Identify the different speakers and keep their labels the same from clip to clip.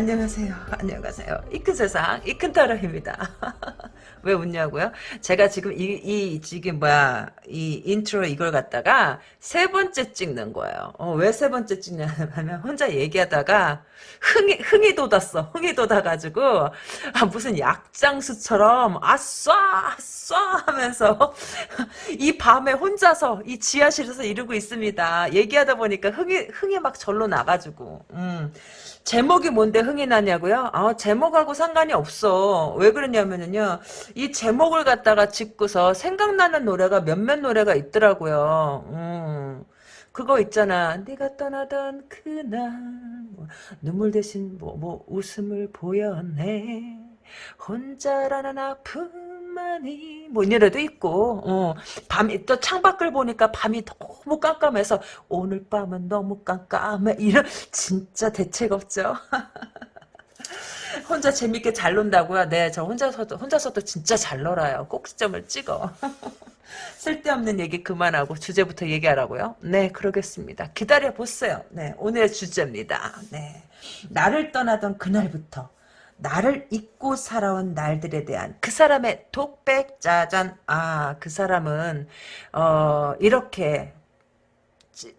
Speaker 1: 안녕하세요. 안녕하세요. 이 큰 세상, 이큰 타로입니다. 왜 웃냐고요? 제가 지금 이, 이, 지금 뭐야, 이 인트로 이걸 갖다가 세 번째 찍는 거예요. 어, 왜 세 번째 찍냐면, 혼자 얘기하다가 흥이, 흥이 돋았어. 흥이 돋아가지고, 아, 무슨 약장수처럼, 아싸, 아싸 하면서, 이 밤에 혼자서, 이 지하실에서 이러고 있습니다. 얘기하다 보니까 흥이, 흥이 막 절로 나가지고, 음. 제목이 뭔데 흥이 나냐고요? 아, 제목하고 상관이 없어. 왜 그러냐면은요, 이 제목을 갖다가 짓고서 생각나는 노래가 몇몇 노래가 있더라고요. 음. 그거 있잖아. 네가 떠나던 그날 뭐, 눈물 대신 뭐, 뭐 웃음을 보여내 혼자라는 아픔 만이 뭐 이래도 있고 어. 밤이 또 창밖을 보니까 밤이 너무 깜깜해서 오늘 밤은 너무 깜깜해 이런 진짜 대책 없죠. 혼자 재밌게 잘 논다고요? 네, 저 혼자서도 혼자서도 진짜 잘 놀아요. 꼭지점을 찍어. 쓸데없는 얘기 그만하고 주제부터 얘기하라고요? 네, 그러겠습니다. 기다려 보세요. 네, 오늘의 주제입니다. 네, 나를 떠나던 그날부터 나를 잊고 살아온 날들에 대한 그 사람의 독백 짜잔. 아, 그 사람은 어 이렇게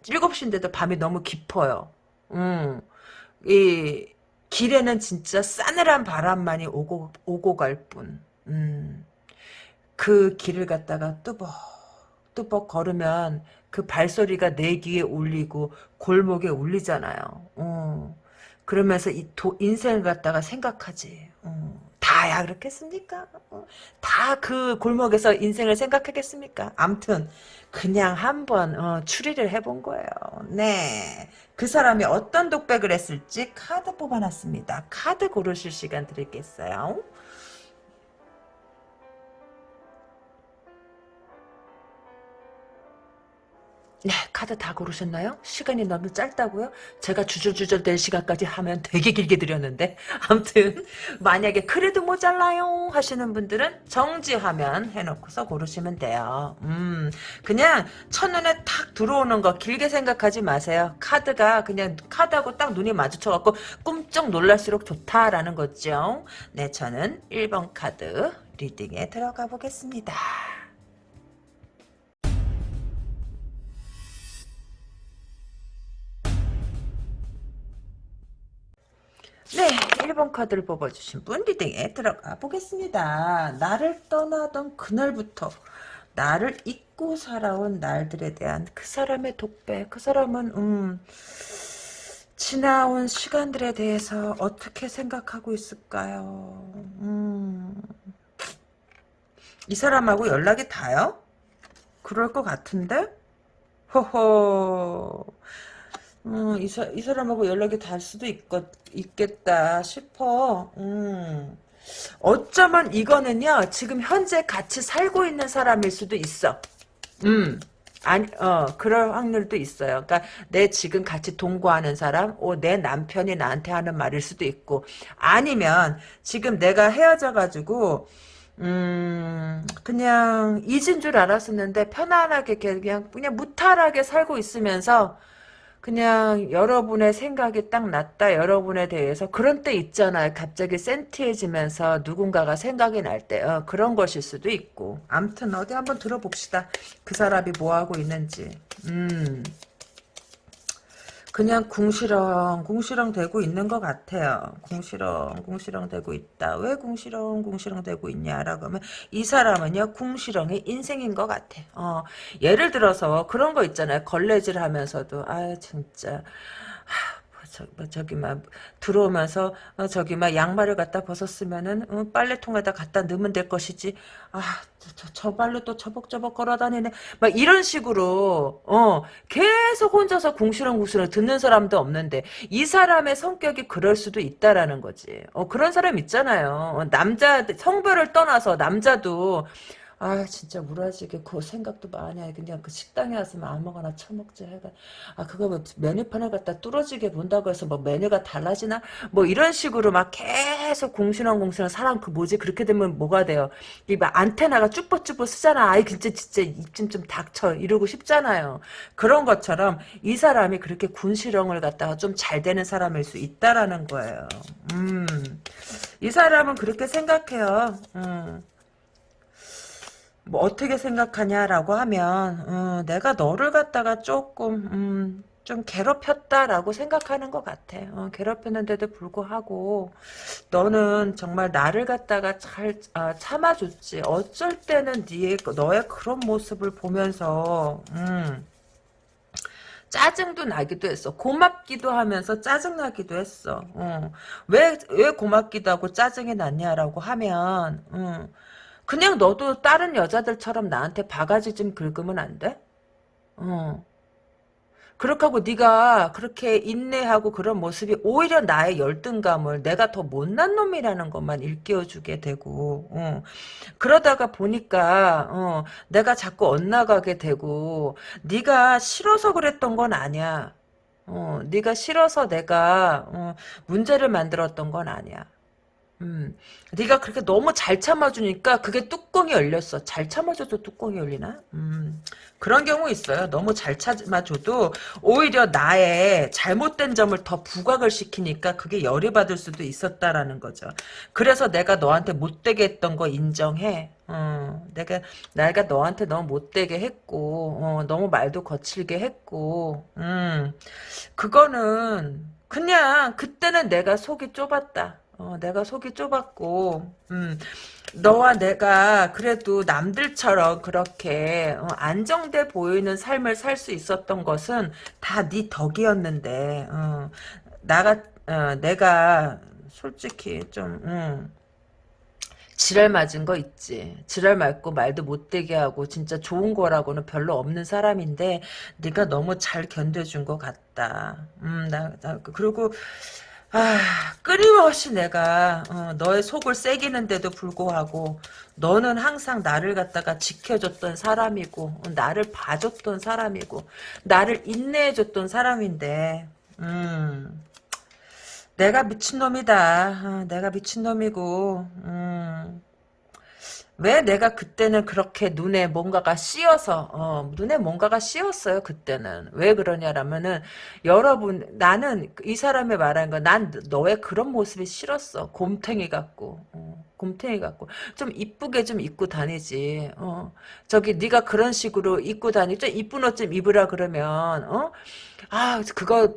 Speaker 1: 일곱 시인데도 밤이 너무 깊어요. 음, 이 길에는 진짜 싸늘한 바람만이 오고, 오고 갈 뿐. 음, 그 길을 갖다가 뚜벅, 뚜벅 걸으면 그 발소리가 내 귀에 울리고 골목에 울리잖아요. 어. 그러면서 이 도, 인생을 갖다가 생각하지. 어. 다야 그렇겠습니까? 어. 다그 골목에서 인생을 생각하겠습니까? 암튼 그냥 한번 어, 추리를 해본 거예요. 네. 그 사람이 어떤 독백을 했을지 카드 뽑아놨습니다. 카드 고르실 시간 드리겠어요. 네, 카드 다 고르셨나요? 시간이 너무 짧다고요? 제가 주절주절 될 시간까지 하면 되게 길게 드렸는데 아무튼 만약에 그래도 모자라요 하시는 분들은 정지화면 해놓고서 고르시면 돼요. 음, 그냥 첫눈에 탁 들어오는 거 길게 생각하지 마세요. 카드가 그냥 카드하고 딱 눈이 마주쳐갖고 끔쩍 놀랄수록 좋다라는 거죠. 네, 저는 1번 카드 리딩에 들어가 보겠습니다. 네, 1번 카드를 뽑아주신 분 리딩에 들어가 보겠습니다. 나를 떠나던 그날부터 나를 잊고 살아온 날들에 대한 그 사람의 독백, 그 사람은 음, 지나온 시간들에 대해서 어떻게 생각하고 있을까요? 음, 이 사람하고 연락이 닿아요? 그럴 것 같은데? 호호 음, 이, 사, 이 사람하고 연락이 닿을 수도 있겠, 있겠다 싶어. 음. 어쩌면 이거는요, 지금 현재 같이 살고 있는 사람일 수도 있어. 음. 아니, 어, 그럴 확률도 있어요. 그러니까 내 지금 같이 동거하는 사람, 오, 내 남편이 나한테 하는 말일 수도 있고, 아니면 지금 내가 헤어져가지고, 음, 그냥 잊은 줄 알았었는데 편안하게 그냥 그냥 무탈하게 살고 있으면서 그냥 여러분의 생각이 딱 났다 여러분에 대해서. 그런 때 있잖아요. 갑자기 센티해지면서 누군가가 생각이 날 때. 어, 그런 것일 수도 있고. 암튼 어디 한번 들어봅시다. 그 사람이 뭐하고 있는지. 음 그냥 궁시렁 궁시렁 되고 있는 것 같아요. 궁시렁 궁시렁 되고 있다. 왜 궁시렁 궁시렁 되고 있냐라고 하면 이 사람은요 궁시렁의 인생인 것 같아. 어, 예를 들어서 그런 거 있잖아요. 걸레질 하면서도 아 진짜 저, 뭐 저기 막 들어오면서 어, 저기 막 양말을 갖다 벗었으면은 어, 빨래통에다 갖다 넣으면 될 것이지. 아저 저 발로 또 저벅저벅 걸어다니네. 막 이런 식으로 어 계속 혼자서 궁시렁궁시렁 듣는 사람도 없는데 이 사람의 성격이 그럴 수도 있다라는 거지. 어 그런 사람 있잖아요. 어, 남자 성별을 떠나서 남자도 아 진짜 우라지게 그 생각도 많이 해. 그냥 그 식당에 왔으면 아무거나 처먹지 해가. 아 그거 뭐 메뉴판을 갖다 뚫어지게 본다고 해서 뭐 메뉴가 달라지나? 뭐 이런 식으로 막 계속 공신왕공신왕 사람 그 뭐지 그렇게 되면 뭐가 돼요? 이 막 안테나가 쭈뼛쭈뼛 쓰잖아. 아이 진짜 진짜 입좀 좀 닥쳐 이러고 싶잖아요. 그런 것처럼 이 사람이 그렇게 군시렁을 갖다가 좀 잘 되는 사람일 수 있다라는 거예요. 음. 이 사람은 그렇게 생각해요. 음. 뭐 어떻게 생각하냐라고 하면 어, 내가 너를 갖다가 조금 음, 좀 괴롭혔다라고 생각하는 것 같아. 어, 괴롭혔는데도 불구하고 너는 정말 나를 갖다가 잘 아, 참아줬지. 어쩔 때는 네 너의 그런 모습을 보면서 음, 짜증도 나기도 했어. 고맙기도 하면서 짜증나기도 했어. 어. 왜, 왜 고맙기도 하고 짜증이 났냐라고 하면, 어. 그냥 너도 다른 여자들처럼 나한테 바가지 좀 긁으면 안 돼? 어. 그렇게 하고 네가 그렇게 인내하고 그런 모습이 오히려 나의 열등감을 내가 더 못난 놈이라는 것만 일깨워주게 되고 어. 그러다가 보니까 어, 내가 자꾸 엇나가게 되고 네가 싫어서 그랬던 건 아니야. 어, 네가 싫어서 내가 어, 문제를 만들었던 건 아니야. 음, 네가 그렇게 너무 잘 참아주니까 그게 뚜껑이 열렸어. 잘 참아줘도 뚜껑이 열리나? 음, 그런 경우 있어요. 너무 잘 참아줘도 오히려 나의 잘못된 점을 더 부각을 시키니까 그게 열이 받을 수도 있었다라는 거죠. 그래서 내가 너한테 못되게 했던 거 인정해. 어, 내가 내가 너한테 너무 못되게 했고 어, 너무 말도 거칠게 했고 음, 그거는 그냥 그때는 내가 속이 좁았다. 어, 내가 속이 좁았고, 음, 너와 내가 그래도 남들처럼 그렇게 어, 안정돼 보이는 삶을 살 수 있었던 것은 다 네 덕이었는데, 어, 나가, 어, 내가 솔직히 좀, 음, 지랄 맞은 거 있지. 지랄 맞고 말도 못되게 하고 진짜 좋은 거라고는 별로 없는 사람인데 네가 너무 잘 견뎌준 것 같다. 음, 나, 나 그리고 아, 끊임없이 내가 어, 너의 속을 새기는데도 불구하고 너는 항상 나를 갖다가 지켜줬던 사람이고 어, 나를 봐줬던 사람이고 나를 인내해줬던 사람인데 음, 내가 미친놈이다. 어, 내가 미친놈이고 음, 왜 내가 그때는 그렇게 눈에 뭔가가 씌어서 어, 눈에 뭔가가 씌었어요 그때는? 왜 그러냐라면은 여러분 나는 이 사람의 말하는 거난 너의 그런 모습이 싫었어. 곰탱이 같고 어, 곰탱이 같고. 좀 이쁘게 좀 입고 다니지. 어, 저기 네가 그런 식으로 입고 다니죠 이쁜 옷 좀 입으라 그러면 어? 아, 그거,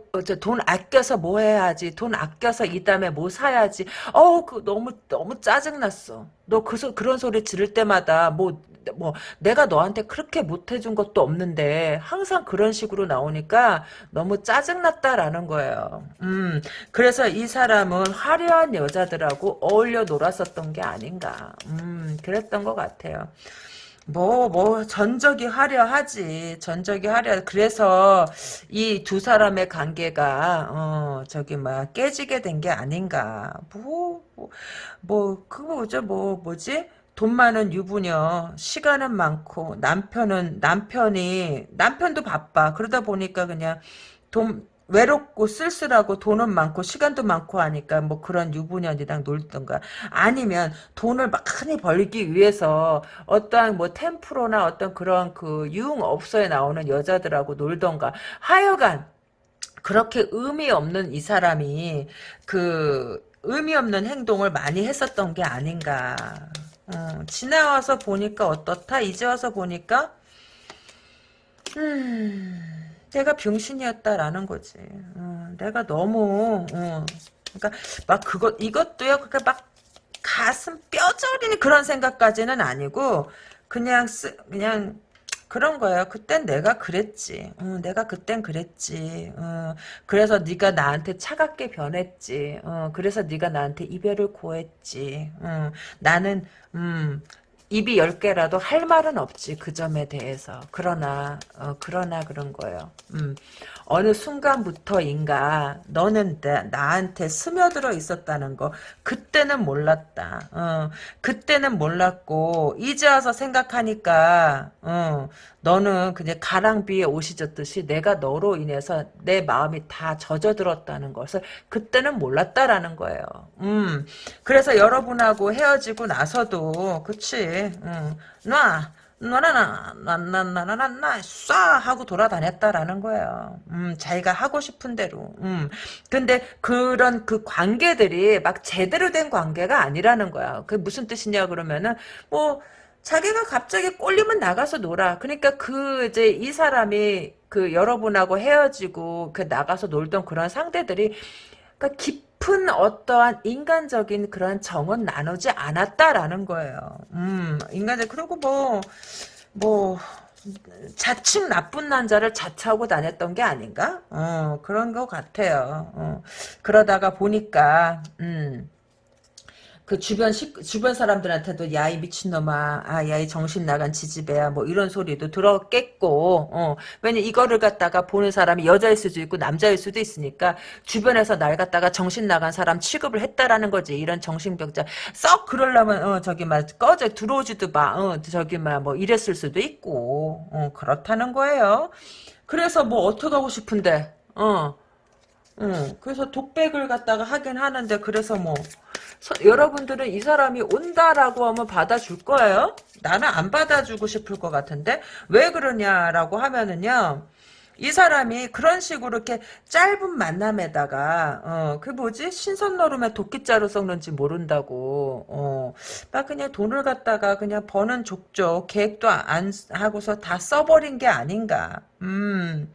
Speaker 1: 돈 아껴서 뭐 해야지. 돈 아껴서 이 다음에 뭐 사야지. 어우, 그 너무, 너무 짜증났어. 너 그, 소, 그런 소리 지를 때마다 뭐, 뭐, 내가 너한테 그렇게 못해준 것도 없는데, 항상 그런 식으로 나오니까 너무 짜증났다라는 거예요. 음, 그래서 이 사람은 화려한 여자들하고 어울려 놀았었던 게 아닌가. 음, 그랬던 것 같아요. 뭐, 뭐, 전적이 화려하지. 전적이 화려. 그래서 이 두 사람의 관계가, 어, 저기, 막, 깨지게 된 게 아닌가. 뭐, 뭐, 뭐, 그거 뭐죠? 뭐, 뭐지? 돈 많은 유부녀, 시간은 많고, 남편은, 남편이, 남편도 바빠. 그러다 보니까 그냥 돈, 외롭고 쓸쓸하고 돈은 많고 시간도 많고 하니까 뭐 그런 유부녀이랑 놀던가. 아니면 돈을 많이 벌기 위해서 어떠한 뭐 템프로나 어떤 그런 그 유흥업소에 나오는 여자들하고 놀던가. 하여간 그렇게 의미 없는 이 사람이 그 의미 없는 행동을 많이 했었던 게 아닌가. 어, 지나와서 보니까 어떻다? 이제 와서 보니까 음 내가 병신이었다라는 거지. 어, 내가 너무 어, 그러니까 막 그것 이것도요. 그러니까 막 가슴 뼈저리는 그런 생각까지는 아니고 그냥 쓰, 그냥 그런 거예요. 그땐 내가 그랬지. 어, 내가 그땐 그랬지. 어, 그래서 네가 나한테 차갑게 변했지. 어, 그래서 네가 나한테 이별을 고했지. 어, 나는 음, 입이 열 개라도 할 말은 없지 그 점에 대해서 그러나 어, 그러나 그런 거예요. 음. 어느 순간부터인가 너는 나, 나한테 스며들어 있었다는 거 그때는 몰랐다. 어, 그때는 몰랐고 이제 와서 생각하니까 어, 너는 그냥 가랑비에 옷이 젖듯이 내가 너로 인해서 내 마음이 다 젖어들었다는 것을 그때는 몰랐다라는 거예요. 음, 그래서 여러분하고 헤어지고 나서도 그치 음, 놔 나나나 나나나나나 쏴 하고 돌아다녔다라는 거예요. 음, 자기가 하고 싶은 대로. 음. 근데 그런 그 관계들이 막 제대로 된 관계가 아니라는 거야. 그게 무슨 뜻이냐 그러면은 뭐 자기가 갑자기 꼴리면 나가서 놀아. 그러니까 그 이제 이 사람이 그 여러분하고 헤어지고 그 나가서 놀던 그런 상대들이 그러니까 깊 은 어떠한 인간적인 그런 정은 나누지 않았다라는 거예요. 음, 인간적 그리고 뭐, 뭐, 자칭 나쁜 남자를 자처하고 다녔던 게 아닌가? 어, 그런 것 같아요. 어, 그러다가 보니까, 음, 그 주변 시, 주변 사람들한테도 야이 미친놈아 아 야 이 정신 나간 지지배야 뭐 이런 소리도 들었겠고 어. 왜냐 이거를 갖다가 보는 사람이 여자일 수도 있고 남자일 수도 있으니까 주변에서 날 갖다가 정신 나간 사람 취급을 했다라는 거지. 이런 정신병자. 썩 그러려면 어 저기 막 꺼져 들어오지도 마어 저기 막 뭐 이랬을 수도 있고 어 그렇다는 거예요. 그래서 뭐 어떻게 하고 싶은데 어. 응, 그래서 독백을 갖다가 하긴 하는데 그래서 뭐 서, 여러분들은 이 사람이 온다라고 하면 받아줄 거예요? 나는 안 받아주고 싶을 것 같은데 왜 그러냐라고 하면은요 이 사람이 그런 식으로 이렇게 짧은 만남에다가 어 그 뭐지 신선 노름에 도끼자루 썩는지 모른다고 어 막 그냥 돈을 갖다가 그냥 버는 족족 계획도 안 하고서 다 써버린 게 아닌가 음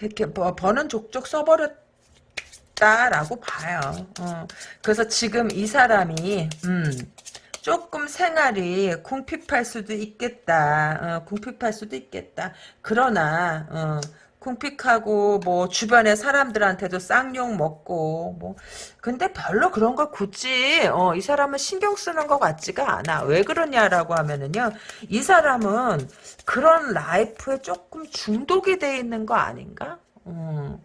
Speaker 1: 이렇게 버는 족족 써버렸 있다라고 봐요. 어. 그래서 지금 이 사람이 음, 조금 생활이 궁핍할 수도 있겠다. 어, 궁핍할 수도 있겠다. 그러나 어, 궁핍하고 뭐 주변의 사람들한테도 쌍욕 먹고 뭐 근데 별로 그런 거 굳이 어, 이 사람은 신경 쓰는 것 같지가 않아. 왜 그러냐라고 하면은요. 이 사람은 그런 라이프에 조금 중독이 돼 있는 거 아닌가? 음.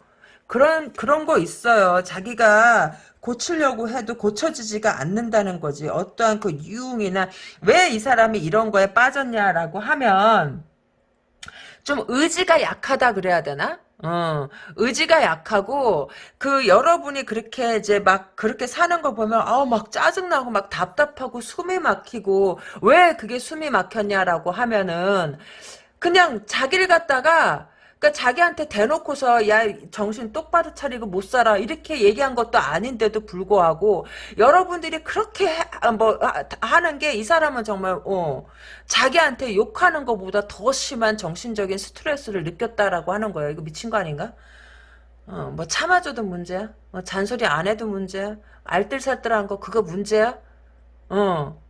Speaker 1: 그런 그런 거 있어요. 자기가 고치려고 해도 고쳐지지가 않는다는 거지. 어떠한 그 유흥이나 왜 이 사람이 이런 거에 빠졌냐라고 하면 좀 의지가 약하다 그래야 되나? 어, 의지가 약하고, 그, 여러분이 그렇게 이제 막, 그렇게 사는 거 보면, 아우, 막 짜증나고, 막 답답하고, 숨이 막히고, 왜 그게 숨이 막혔냐라고 하면은, 그냥 자기를 갖다가, 그러니까 자기한테 대놓고서 야 정신 똑바로 차리고 못 살아 이렇게 얘기한 것도 아닌데도 불구하고 여러분들이 그렇게 해, 아, 뭐 하는 게 이 사람은 정말 어 자기한테 욕하는 것보다 더 심한 정신적인 스트레스를 느꼈다라고 하는 거예요. 이거 미친 거 아닌가? 어, 뭐 참아줘도 문제야. 뭐 잔소리 안 해도 문제야. 알뜰살뜰한 거 그거 문제야. 어.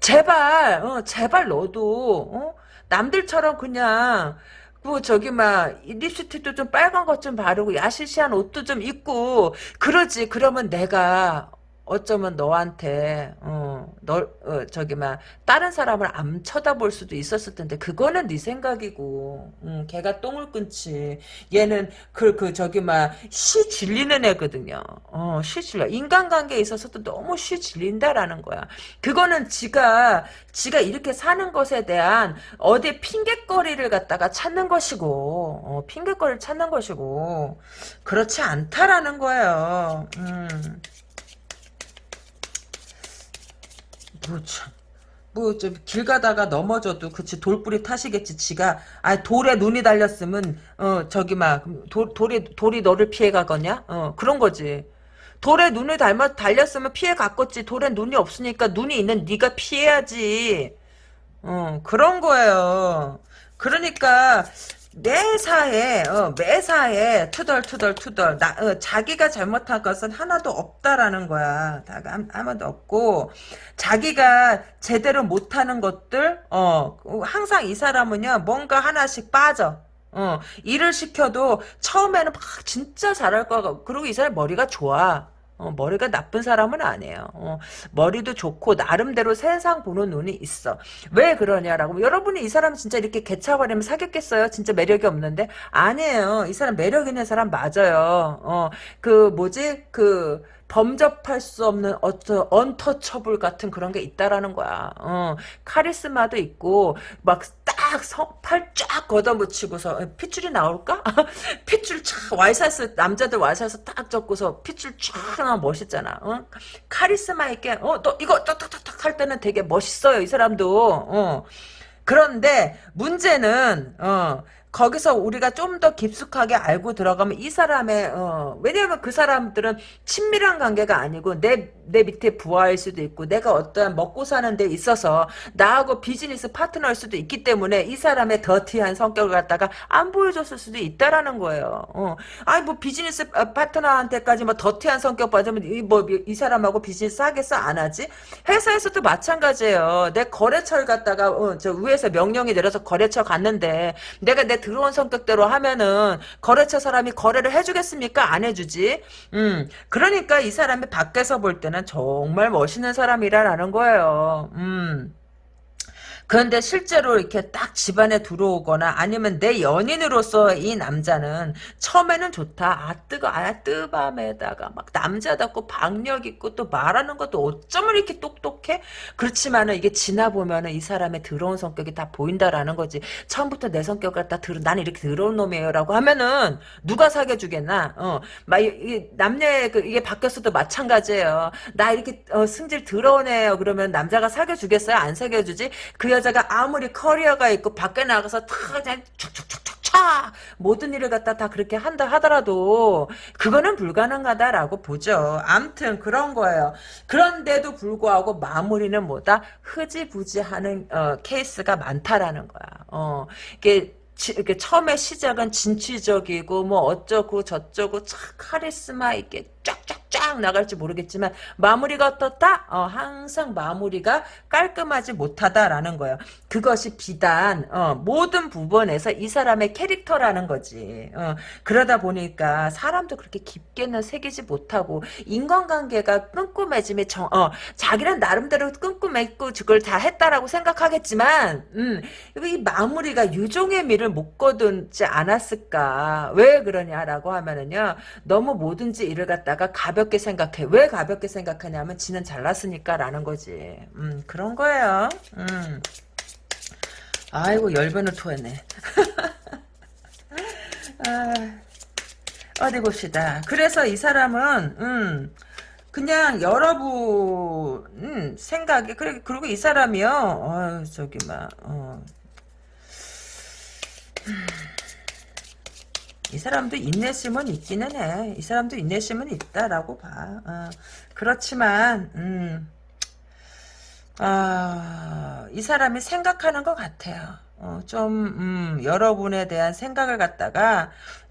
Speaker 1: 제발, 어, 제발 너도, 어? 남들처럼 그냥, 뭐 저기 막 립스틱도 좀 빨간 것 좀 바르고 야시시한 옷도 좀 입고 그러지. 그러면 내가 어쩌면 너한테 어너 어, 저기 막 다른 사람을 안 쳐다볼 수도 있었을 텐데 그거는 네 생각이고. 음, 걔가 똥을 끊지 얘는 그, 그 저기 막 시 질리는 애거든요. 어시 질려. 인간관계에 있어서도 너무 시 질린다라는 거야. 그거는 지가 지가 이렇게 사는 것에 대한 어디 핑계거리를 갖다가 찾는 것이고 어, 핑계거리를 찾는 것이고. 그렇지 않다라는 거예요. 음. 뭐, 참. 뭐, 좀, 길 가다가 넘어져도, 그치, 돌뿌리 타시겠지, 지가. 아, 돌에 눈이 달렸으면, 어, 저기, 막, 돌, 돌이, 돌이 너를 피해 가거냐? 어, 그런 거지. 돌에 눈을 닮아, 달렸으면 피해 갔겠지. 돌에 눈이 없으니까 눈이 있는 네가 피해야지. 어, 그런 거예요. 그러니까, 매사에 어, 매사에 투덜투덜 투덜 나, 어, 자기가 잘못한 것은 하나도 없다라는 거야. 다 아무도 없고 자기가 제대로 못하는 것들 어 항상 이 사람은요 뭔가 하나씩 빠져. 어 일을 시켜도 처음에는 막 진짜 잘할 거고 그리고 이 사람 머리가 좋아. 어, 머리가 나쁜 사람은 아니에요. 어, 머리도 좋고 나름대로 세상 보는 눈이 있어. 왜 그러냐라고 여러분이 이 사람 진짜 이렇게 개차버리면 사귀었겠어요? 진짜 매력이 없는데 아니에요. 이 사람 매력 있는 사람 맞아요. 어, 그 뭐지 그 범접할 수 없는 어떤 언터처블 같은 그런 게 있다라는 거야. 어, 카리스마도 있고 막 딱 팔 쫙 걷어붙이고서 어, 핏줄이 나올까? 핏줄 쫙 와이셔츠 남자들 와이셔츠 딱 접고서 핏줄 쫙 나면 멋있잖아. 어? 카리스마 있게 어너 이거 탁탁탁탁 할 때는 되게 멋있어요 이 사람도. 어. 그런데 문제는 어. 거기서 우리가 좀 더 깊숙하게 알고 들어가면 이 사람의 어, 왜냐하면 그 사람들은 친밀한 관계가 아니고 내 내 밑에 부하일 수도 있고 내가 어떠한 먹고 사는 데 있어서 나하고 비즈니스 파트너일 수도 있기 때문에 이 사람의 더티한 성격을 갖다가 안 보여줬을 수도 있다라는 거예요. 어. 아니 뭐 비즈니스 파트너한테까지 뭐 더티한 성격 받으면 이뭐 이 사람하고 비즈니스 하겠어 안 하지? 회사에서도 마찬가지예요. 내 거래처를 갖다가 어, 저 위에서 명령이 내려서 거래처 갔는데 내가 내 들어온 성격대로 하면은 거래처 사람이 거래를 해주겠습니까? 안 해주지. 음, 그러니까 이 사람이 밖에서 볼 때는 정말 멋있는 사람이라는 거예요. 음. 그런데 실제로 이렇게 딱 집안에 들어오거나 아니면 내 연인으로서 이 남자는 처음에는 좋다. 아 뜨거 아 뜨밤에다가 막 남자답고 박력 있고 또 말하는 것도 어쩌면 이렇게 똑똑해? 그렇지만은 이게 지나 보면은 이 사람의 더러운 성격이 다 보인다라는 거지. 처음부터 내 성격을 다 들, 나는 이렇게 더러운 놈이에요라고 하면은 누가 사귀어 주겠나? 어, 막 이게 남녀 그 이게 바뀌었어도 마찬가지예요. 나 이렇게 어, 승질 더러운 애요 그러면 남자가 사귀어 주겠어요? 안 사귀어 주지? 그 여자가 아무리 커리어가 있고 밖에 나가서 다 그냥 차 모든 일을 갖다 다 그렇게 한다 하더라도 그거는 불가능하다라고 보죠. 암튼 그런 거예요. 그런데도 불구하고 마무리는 뭐다 흐지부지하는 어, 케이스가 많다라는 거야. 어, 이게 이렇게 처음에 시작은 진취적이고 뭐 어쩌고 저쩌고 참 카리스마 있게 쫙쫙쫙 나갈지 모르겠지만 마무리가 어떻다? 어, 항상 마무리가 깔끔하지 못하다라는 거예요. 그것이 비단 어, 모든 부분에서 이 사람의 캐릭터라는 거지. 어, 그러다 보니까 사람도 그렇게 깊게는 새기지 못하고 인간관계가 끈끈해짐이 정, 어, 자기는 나름대로 끈끈했고 그걸 다 했다라고 생각하겠지만 음, 이 마무리가 유종의 미를 못 거두지 않았을까? 왜 그러냐라고 하면은요. 너무 뭐든지 일을 갖다가 가볍게 생각해. 왜 가볍게 생각하냐면 지는 잘났으니까 라는 거지. 음, 그런 거예요. 음. 아이고 열변을 토했네. 아, 어디 봅시다. 그래서 이 사람은 음, 그냥 여러분 음, 생각이 그래 그리고 이 사람이요. 어, 저기 막 어. 이 사람도 인내심은 있기는 해. 이 사람도 인내심은 있다라고 봐. 어, 그렇지만 음, 어, 이 사람이 생각하는 것 같아요. 어, 좀 음, 여러분에 대한 생각을 갖다가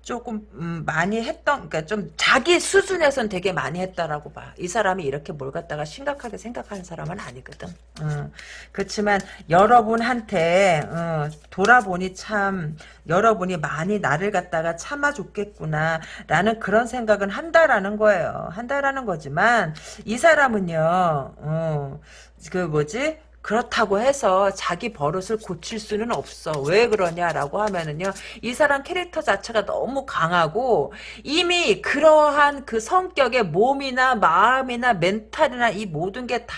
Speaker 1: 조금 음, 많이 했던 그러니까 좀 자기 수준에선 되게 많이 했다라고 봐. 이 사람이 이렇게 뭘 갖다가 심각하게 생각하는 사람은 아니거든. 음, 그렇지만 여러분한테 어, 돌아보니 참 여러분이 많이 나를 갖다가 참아줬겠구나 라는 그런 생각은 한다라는 거예요. 한다라는 거지만 이 사람은요. 어, 그 뭐지? 그렇다고 해서 자기 버릇을 고칠 수는 없어. 왜 그러냐라고 하면은요. 이 사람 캐릭터 자체가 너무 강하고 이미 그러한 그 성격의 몸이나 마음이나 멘탈이나 이 모든 게다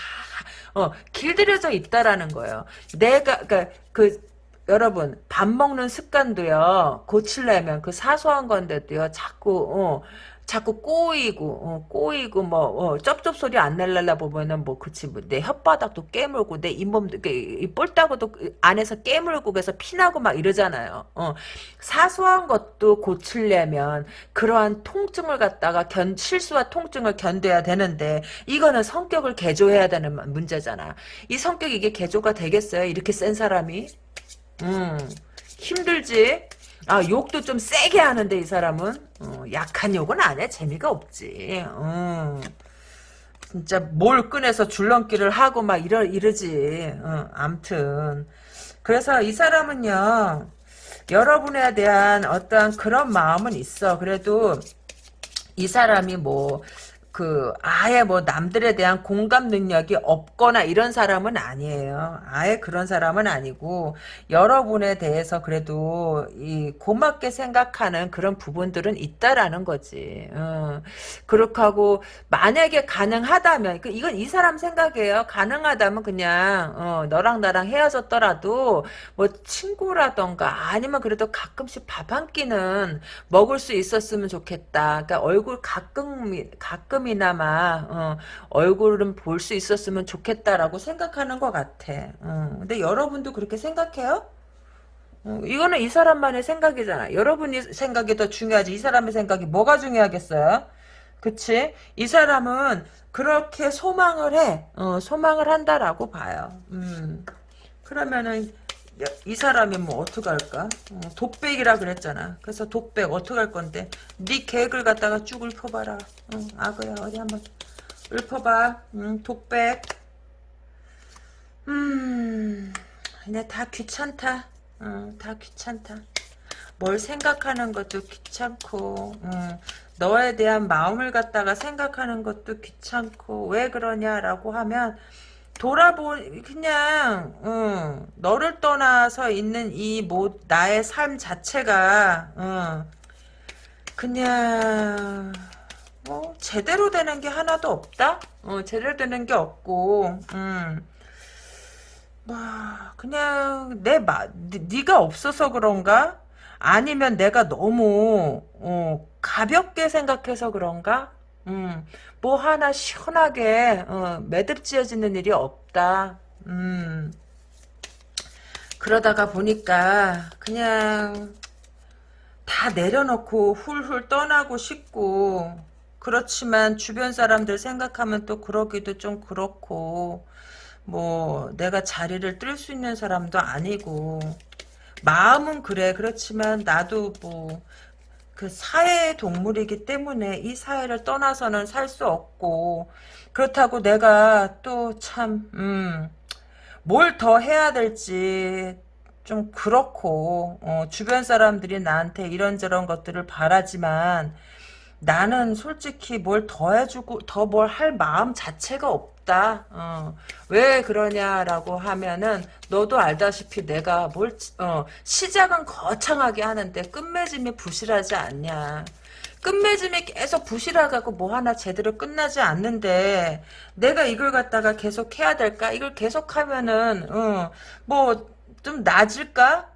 Speaker 1: 어, 길들여져 있다라는 거예요. 내가 그러니까 그 여러분 밥 먹는 습관도요 고치려면 그 사소한 건데도요 자꾸 어, 자꾸 꼬이고 어, 꼬이고 뭐 어, 쩝쩝 소리 안 날랄라 보면은 뭐 그치 뭐 내 혓바닥도 깨물고 내 잇몸도 이 뿔따구도 안에서 깨물고 그래서 피나고 막 이러잖아요. 어, 사소한 것도 고치려면 그러한 통증을 갖다가 견 실수와 통증을 견뎌야 되는데 이거는 성격을 개조해야 되는 문제잖아. 이 성격 이게 개조가 되겠어요? 이렇게 센 사람이? 음 힘들지. 아 욕도 좀 세게 하는데 이 사람은 어, 약한 욕은 안 해. 재미가 없지. 어. 진짜 뭘 꺼내서 줄넘기를 하고 막 이러, 이러지. 어, 암튼. 그래서 이 사람은요. 여러분에 대한 어떤 그런 마음은 있어. 그래도 이 사람이 뭐 그 아예 뭐 남들에 대한 공감 능력이 없거나 이런 사람은 아니에요. 아예 그런 사람은 아니고 여러분에 대해서 그래도 이 고맙게 생각하는 그런 부분들은 있다라는 거지. 어. 그렇게 하고 만약에 가능하다면 그 이건 이 사람 생각이에요. 가능하다면 그냥 어, 너랑 나랑 헤어졌더라도 뭐 친구라던가 아니면 그래도 가끔씩 밥 한 끼는 먹을 수 있었으면 좋겠다. 그러니까 얼굴 가끔 가끔 이나마 어, 얼굴은 볼 수 있었으면 좋겠다라고 생각하는 것 같아. 어, 근데 여러분도 그렇게 생각해요? 어, 이거는 이 사람만의 생각이잖아. 여러분이 생각이 더 중요하지. 이 사람의 생각이 뭐가 중요하겠어요? 그치? 이 사람은 그렇게 소망을 해. 어, 소망을 한다라고 봐요. 음. 그러면은 이 사람이 뭐 어떡할까? 어, 독백이라 그랬잖아. 그래서 독백 어떡할 건데? 네 계획을 갖다가 쭉 읊어봐라. 응, 악어야 어디 한번 읊어봐. 응, 독백. 음, 그냥 다 귀찮다. 어, 다 귀찮다. 뭘 생각하는 것도 귀찮고, 음, 너에 대한 마음을 갖다가 생각하는 것도 귀찮고, 왜 그러냐라고 하면, 돌아보 그냥 어, 너를 떠나서 있는 이 뭐 나의 삶 자체가 어, 그냥 뭐 제대로 되는 게 하나도 없다. 어, 제대로 되는 게 없고 음. 뭐 그냥 내 마, 네가 없어서 그런가? 아니면 내가 너무 어, 가볍게 생각해서 그런가? 음, 뭐 하나 시원하게 어, 매듭지어지는 일이 없다. 음, 그러다가 보니까 그냥 다 내려놓고 훌훌 떠나고 싶고 그렇지만 주변 사람들 생각하면 또 그러기도 좀 그렇고 뭐 내가 자리를 뜰 수 있는 사람도 아니고 마음은 그래 그렇지만 나도 뭐 그 사회 동물이기 때문에 이 사회를 떠나서는 살 수 없고 그렇다고 내가 또 참 음, 뭘 더 해야 될지 좀 그렇고 어, 주변 사람들이 나한테 이런저런 것들을 바라지만 나는 솔직히 뭘 더 해주고 더 뭘 할 마음 자체가 없다. 어. 왜 그러냐라고 하면은 너도 알다시피 내가 뭘 어, 시작은 거창하게 하는데 끝맺음이 부실하지 않냐. 끝맺음이 계속 부실하고 뭐 하나 제대로 끝나지 않는데 내가 이걸 갖다가 계속 해야 될까? 이걸 계속 하면은 어, 뭐좀 나아질까?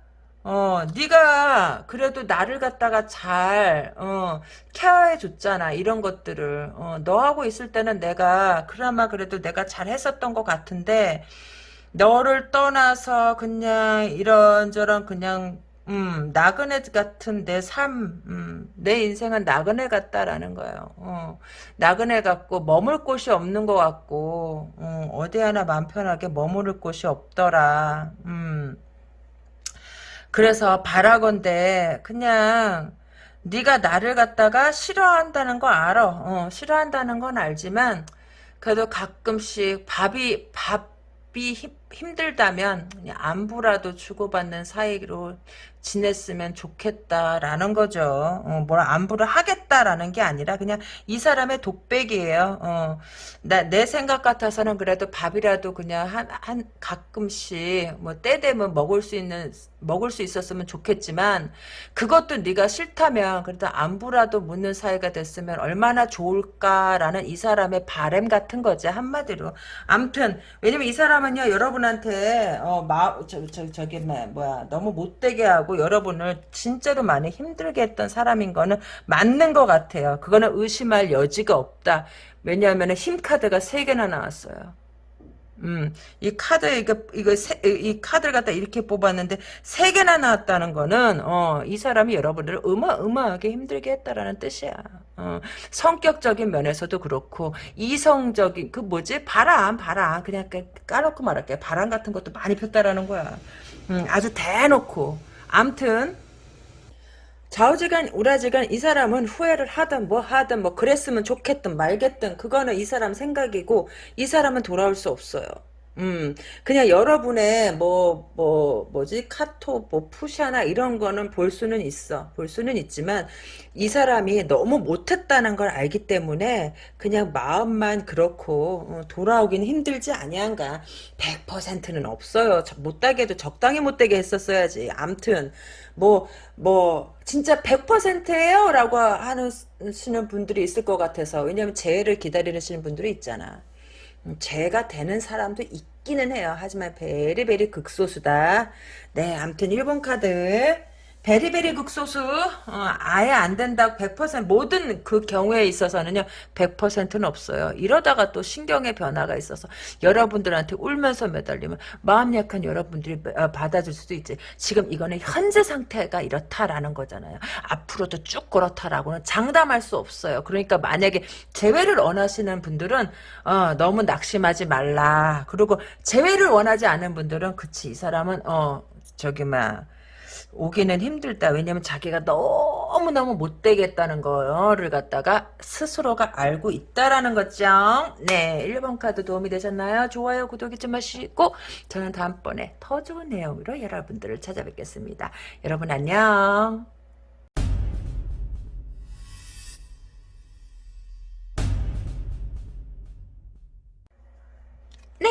Speaker 1: 어, 네가 그래도 나를 갖다가 잘 어, 케어해 줬잖아. 이런 것들을. 어, 너하고 있을 때는 내가 그나마 그래도 내가 잘 했었던 것 같은데 너를 떠나서 그냥 이런저런 그냥 음, 나그네 같은 내 삶, 음, 내 인생은 나그네 같다라는 거예요. 어, 나그네 같고 머물 곳이 없는 것 같고 어, 어디 하나 맘 편하게 머무를 곳이 없더라. 음. 그래서 바라건대 그냥 네가 나를 갖다가 싫어한다는 거 알아. 어, 싫어한다는 건 알지만 그래도 가끔씩 밥이 밥이 힘, 힘들다면 안부라도 주고받는 사이로 지냈으면 좋겠다라는 거죠. 어, 뭐라 안부를 하겠다라는 게 아니라 그냥 이 사람의 독백이에요. 어, 나, 내 생각 같아서는 그래도 밥이라도 그냥 한, 한 가끔씩 뭐 때 되면 먹을 수 있는 먹을 수 있었으면 좋겠지만 그것도 네가 싫다면 그래도 안부라도 묻는 사이가 됐으면 얼마나 좋을까라는 이 사람의 바램 같은 거지 한마디로. 암튼 왜냐면 이 사람은요 여러분한테 어 마 저 저, 저기 뭐야 너무 못되게 하고 여러분을 진짜로 많이 힘들게 했던 사람인 거는 맞는 것 같아요. 그거는 의심할 여지가 없다. 왜냐하면 힘 카드가 3개나 나왔어요. 음, 이 카드, 이거, 이거, 세, 이 카드를 갖다 이렇게 뽑았는데, 세 개나 나왔다는 거는, 어, 이 사람이 여러분들을 어마어마하게 힘들게 했다라는 뜻이야. 어, 성격적인 면에서도 그렇고, 이성적인, 그 뭐지? 바람, 바람. 그냥 까놓고 말할게. 바람 같은 것도 많이 폈다라는 거야. 음, 아주 대놓고. 암튼 좌우지간 우라지간 이 사람은 후회를 하든 뭐 하든 뭐 그랬으면 좋겠든 말겠든 그거는 이 사람 생각이고 이 사람은 돌아올 수 없어요. 음, 그냥 여러분의 뭐, 뭐, 뭐지, 카톡, 뭐, 푸샤나 이런 거는 볼 수는 있어. 볼 수는 있지만, 이 사람이 너무 못했다는 걸 알기 때문에, 그냥 마음만 그렇고, 어, 돌아오긴 힘들지 아니한가. 100%는 없어요. 저- 못되게 해도 적당히 못되게 했었어야지. 암튼, 뭐, 뭐, 진짜 100%예요? 라고 하시는 분들이 있을 것 같아서. 왜냐면 재해를 기다리시는 분들이 있잖아. 음, 죄가 되는 사람도 있기는 해요. 하지만 베리베리 극소수다. 네, 아무튼 1번 카드. 베리베리 극소수. 어, 아예 안 된다고 100% 모든 그 경우에 있어서는요. 100%는 없어요. 이러다가 또 신경의 변화가 있어서 여러분들한테 울면서 매달리면 마음 약한 여러분들이 어, 받아줄 수도 있지. 지금 이거는 현재 상태가 이렇다라는 거잖아요. 앞으로도 쭉 그렇다라고는 장담할 수 없어요. 그러니까 만약에 재회를 원하시는 분들은 어, 너무 낙심하지 말라. 그리고 재회를 원하지 않은 분들은 그치 이 사람은 어 저기 막 오기는 힘들다. 왜냐면 자기가 너무너무 못되겠다는 거를 갖다가 스스로가 알고 있다라는 거죠. 네, 1번 카드 도움이 되셨나요? 좋아요, 구독 잊지 마시고 저는 다음번에 더 좋은 내용으로 여러분들을 찾아뵙겠습니다. 여러분 안녕. 네.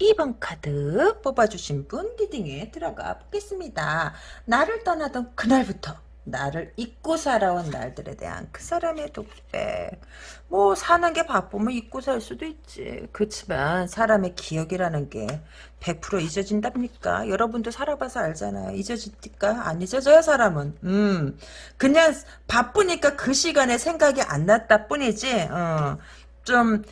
Speaker 1: 2번 카드 뽑아주신 분 리딩에 들어가 보겠습니다. 나를 떠나던 그날부터 나를 잊고 살아온 날들에 대한 그 사람의 독백. 뭐 사는 게 바쁘면 잊고 살 수도 있지. 그렇지만 사람의 기억이라는 게 100% 잊어진답니까? 여러분도 살아봐서 알잖아요. 잊어집니까? 안 잊어져요 사람은. 음, 그냥 바쁘니까 그 시간에 생각이 안 났다 뿐이지. 어, 좀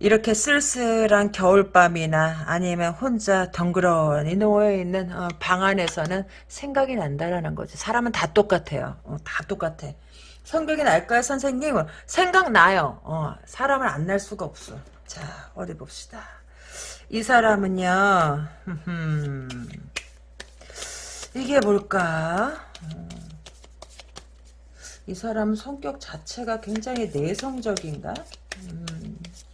Speaker 1: 이렇게 쓸쓸한 겨울밤이나 아니면 혼자 덩그러니 누워있는 어, 방 안에서는 생각이 난다라는 거지. 사람은 다 똑같아요. 어, 다 똑같아. 성격이 날까요 선생님? 생각나요. 어, 사람은 안날 수가 없어. 자 어디 봅시다. 이 사람은요. 이게 뭘까? 어, 이 사람 성격 자체가 굉장히 내성적인가? 음, 어,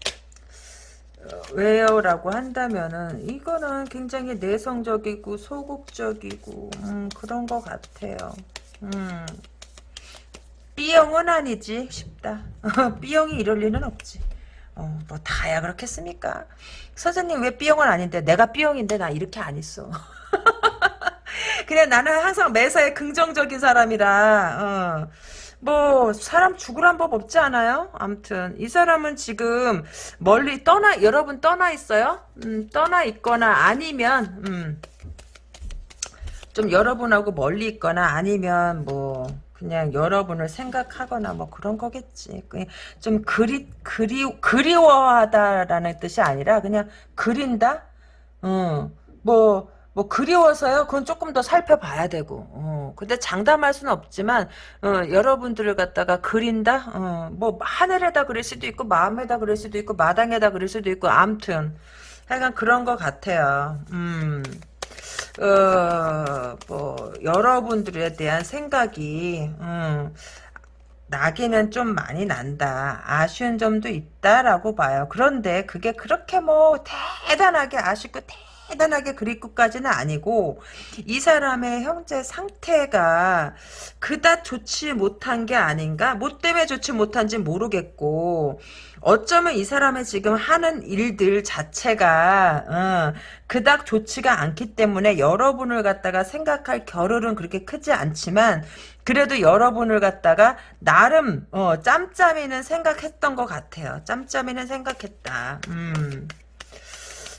Speaker 1: 왜요? 라고 한다면은 이거는 굉장히 내성적이고 소극적이고 음, 그런 것 같아요. 음, B형은 아니지 싶다. B형이 이럴 리는 없지. 어, 뭐 다야 그렇겠습니까? 선생님 왜 B형은 아닌데 내가 B형인데 나 이렇게 안 있어. 그냥 나는 항상 매사에 긍정적인 사람이라 어. 뭐 사람 죽으란 법 없지 않아요? 암튼 이 사람은 지금 멀리 떠나 여러분 떠나 있어요? 음, 떠나 있거나 아니면 음, 좀 여러분하고 멀리 있거나 아니면 뭐 그냥 여러분을 생각하거나 뭐 그런 거겠지. 그냥 좀 그리 그리 그리워하다라는 뜻이 아니라 그냥 그린다. 어, 뭐, 뭐, 그리워서요? 그건 조금 더 살펴봐야 되고, 어, 근데 장담할 수는 없지만, 어, 여러분들을 갖다가 그린다? 어, 뭐, 하늘에다 그릴 수도 있고, 마음에다 그릴 수도 있고, 마당에다 그릴 수도 있고, 암튼. 하여간 그런 것 같아요. 음. 어, 뭐, 여러분들에 대한 생각이, 음, 나기는 좀 많이 난다. 아쉬운 점도 있다라고 봐요. 그런데 그게 그렇게 뭐 대단하게 아쉽고 대 단하게 그립고까지는 아니고 이 사람의 형제 상태가 그닥 좋지 못한 게 아닌가? 뭐 때문에 좋지 못한지 모르겠고 어쩌면 이 사람의 지금 하는 일들 자체가 어, 그닥 좋지가 않기 때문에 여러분을 갖다가 생각할 겨를은 그렇게 크지 않지만 그래도 여러분을 갖다가 나름 어, 짬짬이는 생각했던 것 같아요. 짬짬이는 생각했다. 음.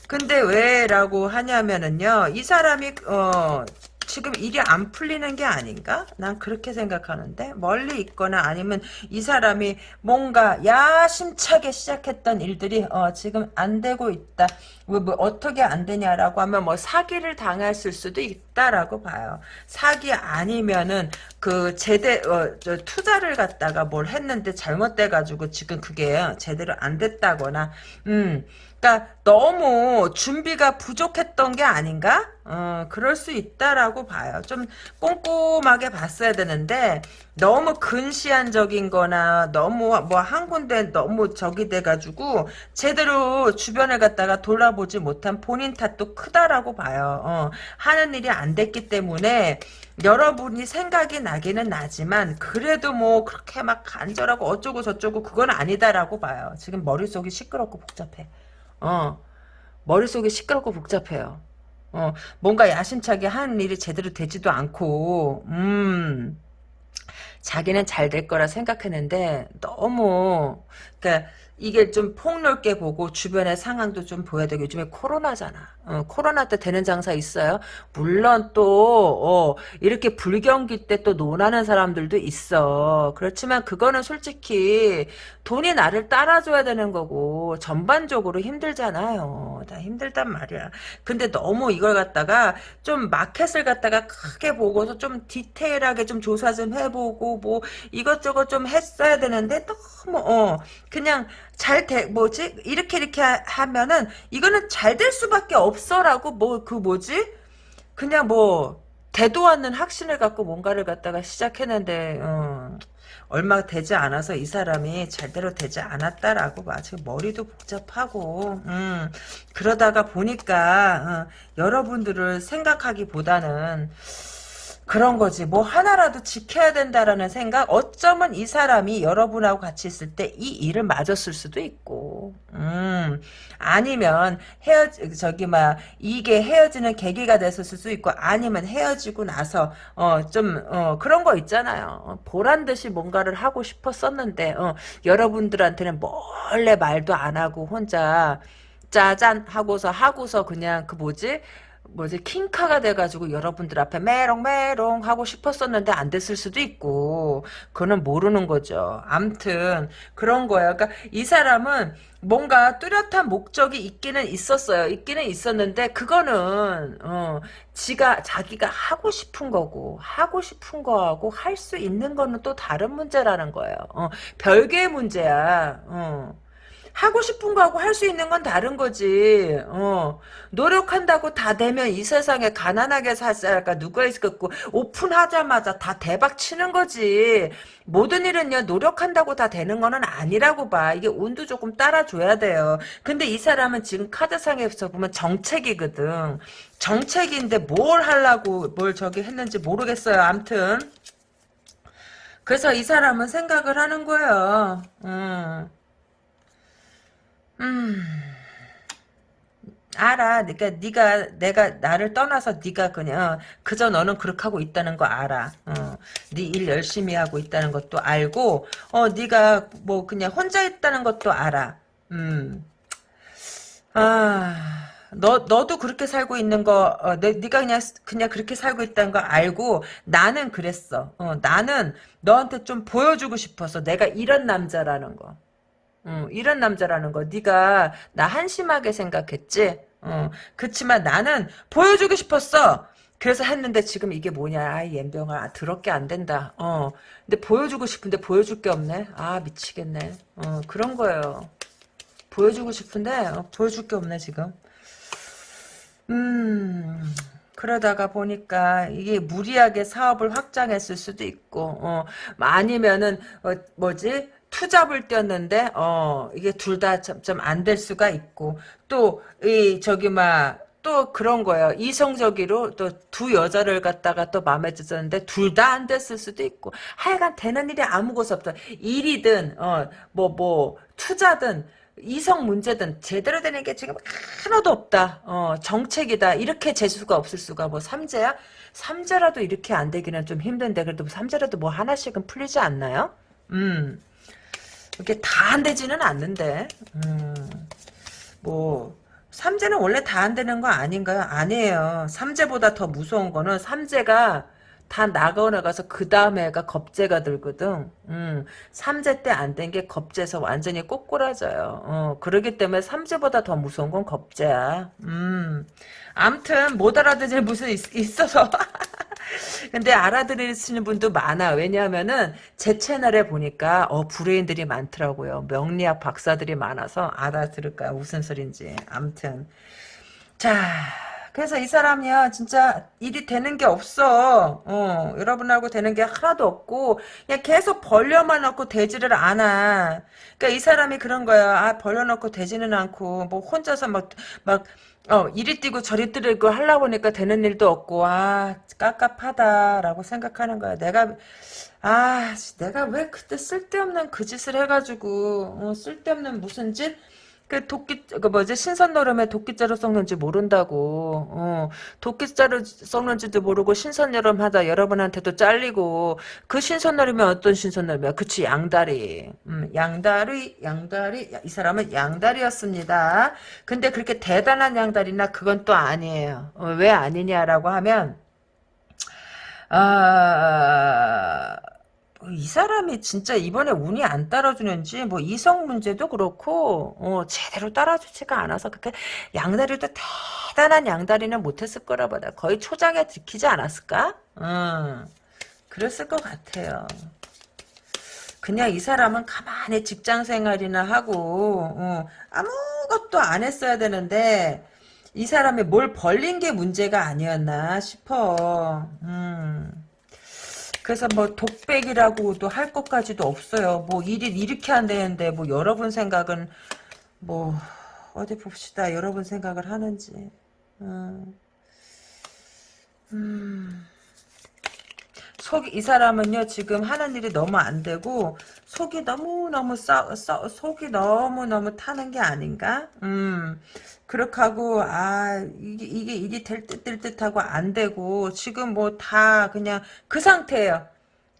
Speaker 1: 근데 왜라고 하냐면은요. 이 사람이 어 지금 일이 안 풀리는 게 아닌가? 난 그렇게 생각하는데 멀리 있거나 아니면 이 사람이 뭔가 야심차게 시작했던 일들이 어, 지금 안 되고 있다. 뭐, 뭐 어떻게 안 되냐라고 하면 뭐 사기를 당했을 수도 있다라고 봐요. 사기 아니면은 그 제대 어, 저 투자를 갖다가 뭘 했는데 잘못돼 가지고 지금 그게 제대로 안 됐다거나 음 그러니까 너무 준비가 부족했던 게 아닌가? 어, 그럴 수 있다라고 봐요. 좀 꼼꼼하게 봤어야 되는데 너무 근시안적인 거나 너무 뭐 한 군데 너무 적이 돼가지고 제대로 주변을 갖다가 돌아보지 못한 본인 탓도 크다라고 봐요. 어, 하는 일이 안 됐기 때문에 여러분이 생각이 나기는 나지만 그래도 뭐 그렇게 막 간절하고 어쩌고 저쩌고 그건 아니다라고 봐요. 지금 머릿속이 시끄럽고 복잡해. 어, 머릿속이 시끄럽고 복잡해요. 어, 뭔가 야심차게 하는 일이 제대로 되지도 않고, 음, 자기는 잘 될 거라 생각했는데, 너무, 그니까, 이게 좀 폭넓게 보고 주변의 상황도 좀 보여야 되고 요즘에 코로나잖아. 어, 코로나 때 되는 장사 있어요. 물론 또 어, 이렇게 불경기 때 또 논하는 사람들도 있어. 그렇지만 그거는 솔직히 돈이 나를 따라줘야 되는 거고 전반적으로 힘들잖아요. 다 힘들단 말이야. 근데 너무 이걸 갖다가 좀 마켓을 갖다가 크게 보고서 좀 디테일하게 좀 조사 좀 해보고 뭐 이것저것 좀 했어야 되는데 너 무어 그냥 잘 돼, 뭐지? 이렇게 이렇게 하면은 이거는 잘 될 수밖에 없어라고 뭐 그 뭐지? 그냥 뭐 대도 않는 확신을 갖고 뭔가를 갖다가 시작했는데 어, 얼마 되지 않아서 이 사람이 잘대로 되지 않았다라고 봐. 지금 머리도 복잡하고 음, 그러다가 보니까 어, 여러분들을 생각하기보다는 그런 거지. 뭐 하나라도 지켜야 된다라는 생각. 어쩌면 이 사람이 여러분하고 같이 있을 때 이 일을 맞았을 수도 있고, 음, 아니면 헤어 저기 막 이게 헤어지는 계기가 됐을 수도 있고, 아니면 헤어지고 나서 어좀 어, 그런 거 있잖아요. 어, 보란 듯이 뭔가를 하고 싶었었는데, 어, 여러분들한테는 몰래 말도 안 하고 혼자 짜잔 하고서 하고서 그냥 그 뭐지? 뭐지 킹카가 돼가지고 여러분들 앞에 메롱메롱 하고 싶었었는데 안 됐을 수도 있고 그거는 모르는 거죠. 암튼 그런 거예요. 그러니까 이 사람은 뭔가 뚜렷한 목적이 있기는 있었어요. 있기는 있었는데 그거는 어, 지가 자기가 하고 싶은 거고 하고 싶은 거하고 할 수 있는 거는 또 다른 문제라는 거예요. 어, 별개의 문제야. 어. 하고 싶은 거하고 할 수 있는 건 다른 거지. 어. 노력한다고 다 되면 이 세상에 가난하게 살까 누가 있겠고 오픈하자마자 다 대박 치는 거지. 모든 일은요 노력한다고 다 되는 거는 아니라고 봐. 이게 운도 조금 따라줘야 돼요. 근데 이 사람은 지금 카드상에서 보면 정책이거든. 정책인데 뭘 하려고 뭘 저기 했는지 모르겠어요. 암튼. 그래서 이 사람은 생각을 하는 거예요. 음. 음. 알아. 그러니까 네가 내가 나를 떠나서 네가 그냥 그저 너는 그렇게 하고 있다는 거 알아. 어. 네일 열심히 하고 있다는 것도 알고 어 네가 뭐 그냥 혼자 있다는 것도 알아. 음. 아. 너 너도 그렇게 살고 있는 거 어, 내, 네가 그냥 그냥 그렇게 살고 있다는 거 알고 나는 그랬어. 어, 나는 너한테 좀 보여주고 싶어서 내가 이런 남자라는 거. 어, 이런 남자라는 거 네가 나 한심하게 생각했지? 어, 그치만 나는 보여주고 싶었어. 그래서 했는데 지금 이게 뭐냐. 아이 옌병아 아, 더럽게 안 된다. 어, 근데 보여주고 싶은데 보여줄 게 없네. 아 미치겠네. 어, 그런 거예요. 보여주고 싶은데 어, 보여줄 게 없네 지금. 음... 그러다가 보니까 이게 무리하게 사업을 확장했을 수도 있고 어, 아니면은 어, 뭐지 투잡을 뛰었는데 어 이게 둘 다 좀 안 될 수가 있고 또 이 저기 막 또 그런 거예요. 이성적으로 또 두 여자를 갖다가 또 마음에 들었는데 둘 다 안 됐을 수도 있고 하여간 되는 일이 아무것도 없다. 일이든 어 뭐뭐 뭐 투자든 이성 문제든 제대로 되는 게 지금 하나도 없다. 어, 정책이다. 이렇게 재수가 없을 수가 뭐 삼재야? 삼재라도 이렇게 안 되기는 좀 힘든데 그래도 삼재라도 뭐 하나씩은 풀리지 않나요? 음. 이렇게 다 안 되지는 않는데 음, 뭐 삼재는 원래 다 안 되는 거 아닌가요? 아니에요. 삼재보다 더 무서운 거는 삼재가 다 나가 나가서 그 다음에가 겁재가 들거든. 음, 삼재 때 안 된 게 겁재에서 완전히 꼬꾸라져요. 어, 그러기 때문에 삼재보다 더 무서운 건 겁재야. 음, 암튼 못 알아듣지 무슨 있, 있어서 근데 알아들으시는 분도 많아. 왜냐하면은 제 채널에 보니까 어 브레인들이 많더라고요. 명리학 박사들이 많아서 알아들을까 무슨 소린지. 암튼 자. 그래서 이 사람이야 진짜 일이 되는 게 없어. 어, 여러분하고 되는 게 하나도 없고 그냥 계속 벌려만 놓고 되지를 않아. 그러니까 이 사람이 그런 거야. 아 벌려놓고 되지는 않고 뭐 혼자서 막막 어, 이리 뛰고 저리 뛰고 하려고 보니까 되는 일도 없고, 아, 깝깝하다라고 생각하는 거야. 내가, 아, 내가 왜 그때 쓸데없는 그 짓을 해가지고, 어, 쓸데없는 무슨 짓? 그 도끼 그 뭐지? 신선노름에 도끼자루 썩는지 모른다고. 어. 도끼자루 썩는지도 모르고 신선 여름 하다 여러분한테도 잘리고 그 신선노름이 어떤 신선노름이야? 그치 양다리. 음, 양다리 양다리. 이 사람은 양다리였습니다. 근데 그렇게 대단한 양다리나 그건 또 아니에요. 어, 왜 아니냐라고 하면 아 이 사람이 진짜 이번에 운이 안 따라주는지 뭐 이성 문제도 그렇고 어, 제대로 따라주지가 않아서 그렇게 양다리도 대단한 양다리는 못했을 거라 보다 거의 초장에 들키지 않았을까? 음, 그랬을 것 같아요. 그냥 이 사람은 가만히 직장 생활이나 하고 어, 아무것도 안 했어야 되는데 이 사람이 뭘 벌린 게 문제가 아니었나 싶어. 음. 그래서 뭐 독백이라고도 할 것까지도 없어요. 뭐 일이 이렇게 안 되는데 뭐 여러분 생각은 뭐 어디 봅시다. 여러분 생각을 하는지. 음. 음. 속, 이 사람은요, 지금 하는 일이 너무 안 되고, 속이 너무 너무 써, 써, 속이 너무 너무 타는 게 아닌가? 음. 그렇게 하고 아 이게 이게 일이 될 듯 될 듯하고 안 되고 지금 뭐 다 그냥 그 상태예요.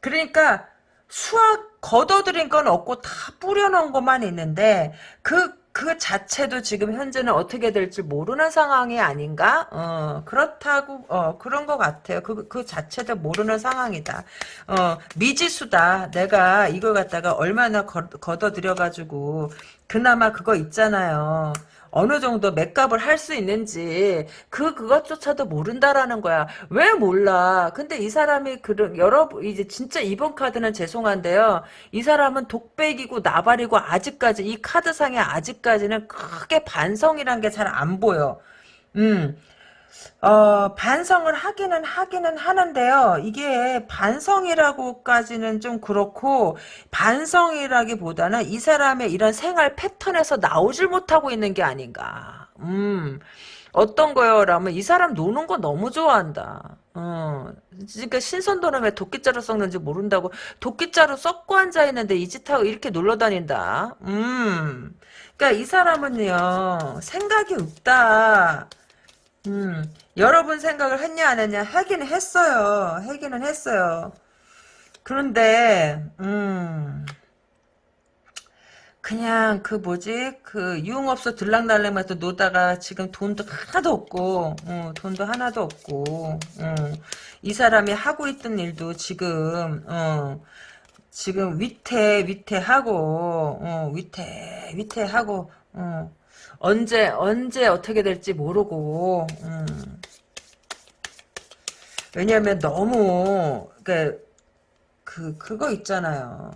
Speaker 1: 그러니까 수학 걷어들인 건 없고 다 뿌려놓은 것만 있는데 그, 그 자체도 지금 현재는 어떻게 될지 모르는 상황이 아닌가? 어, 그렇다고, 어, 그런 것 같아요. 그, 그 자체도 모르는 상황이다. 어, 미지수다. 내가 이걸 갖다가 얼마나 걷어들여가지고, 그나마 그거 있잖아요. 어느 정도 맥값을 할 수 있는지 그 그것조차도 모른다라는 거야. 왜 몰라? 근데 이 사람이 그런 여러 이제 진짜 이번 카드는 죄송한데요. 이 사람은 독백이고 나발이고 아직까지 이 카드상에 아직까지는 크게 반성이란 게 잘 안 보여. 음. 어, 반성을 하기는 하기는 하는데요. 이게 반성이라고까지는 좀 그렇고 반성이라기보다는 이 사람의 이런 생활 패턴에서 나오질 못하고 있는 게 아닌가. 음. 어떤 거요 라면 이 사람 노는 거 너무 좋아한다. 어, 그러니까 신선도는 도끼자루 썩는지 모른다고 도끼자루 썩고 앉아 있는데 이 짓하고 이렇게 놀러 다닌다. 음, 그러니까 이 사람은요 생각이 없다. 음, 여러분 생각을 했냐 안 했냐 하기는 했어요. 하기는 했어요. 그런데 음 그냥 그 뭐지 그 유흥업소 들락날락면서 노다가 지금 돈도 하나도 없고 어, 돈도 하나도 없고 어, 이 사람이 하고 있던 일도 지금 어, 지금 위태 위태하고 어, 위태 위태하고 어, 언제 언제 어떻게 될지 모르고 음. 왜냐하면 너무 그, 그 그거 있잖아요.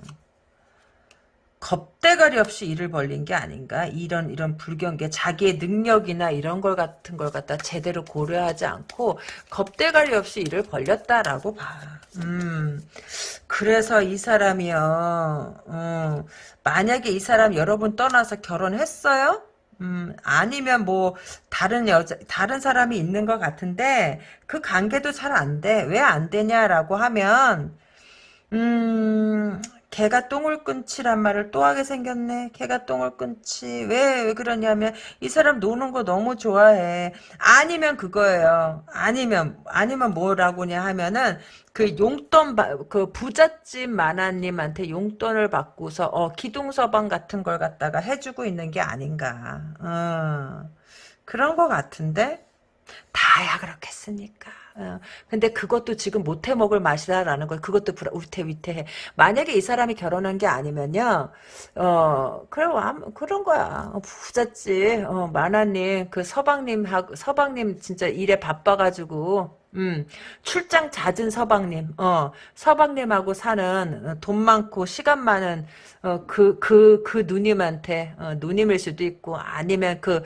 Speaker 1: 겁대가리 없이 일을 벌린 게 아닌가 이런 이런 불경계 자기의 능력이나 이런 걸 같은 걸 갖다 제대로 고려하지 않고 겁대가리 없이 일을 벌렸다라고 봐. 음 그래서 이 사람이요. 음, 만약에 이 사람 여러분 떠나서 결혼했어요? 음, 아니면 뭐 다른 여자 다른 사람이 있는 것 같은데 그 관계도 잘 안 돼. 왜 안 되냐라고 하면 음, 개가 똥을 끊치란 말을 또 하게 생겼네. 개가 똥을 끊치. 왜, 왜 그러냐면, 이 사람 노는 거 너무 좋아해. 아니면 그거예요. 아니면, 아니면 뭐라고냐 하면은, 그 용돈, 그 부잣집 마나님한테 용돈을 받고서, 어, 기둥서방 같은 걸 갖다가 해주고 있는 게 아닌가. 어, 그런 거 같은데? 다야 그렇겠습니까? 어, 근데 그것도 지금 못해 먹을 맛이다라는 걸 그것도 위태위태해. 만약에 이 사람이 결혼한 게 아니면요, 어 그래 그런 거야. 어, 부잣지 어, 만화님 그 서방님 서방님 진짜 일에 바빠가지고 음, 출장 잦은 서방님, 어, 서방님하고 사는 어, 돈 많고 시간 많은 어, 그, 그, 그 누님한테, 어, 누님일 수도 있고, 아니면 그,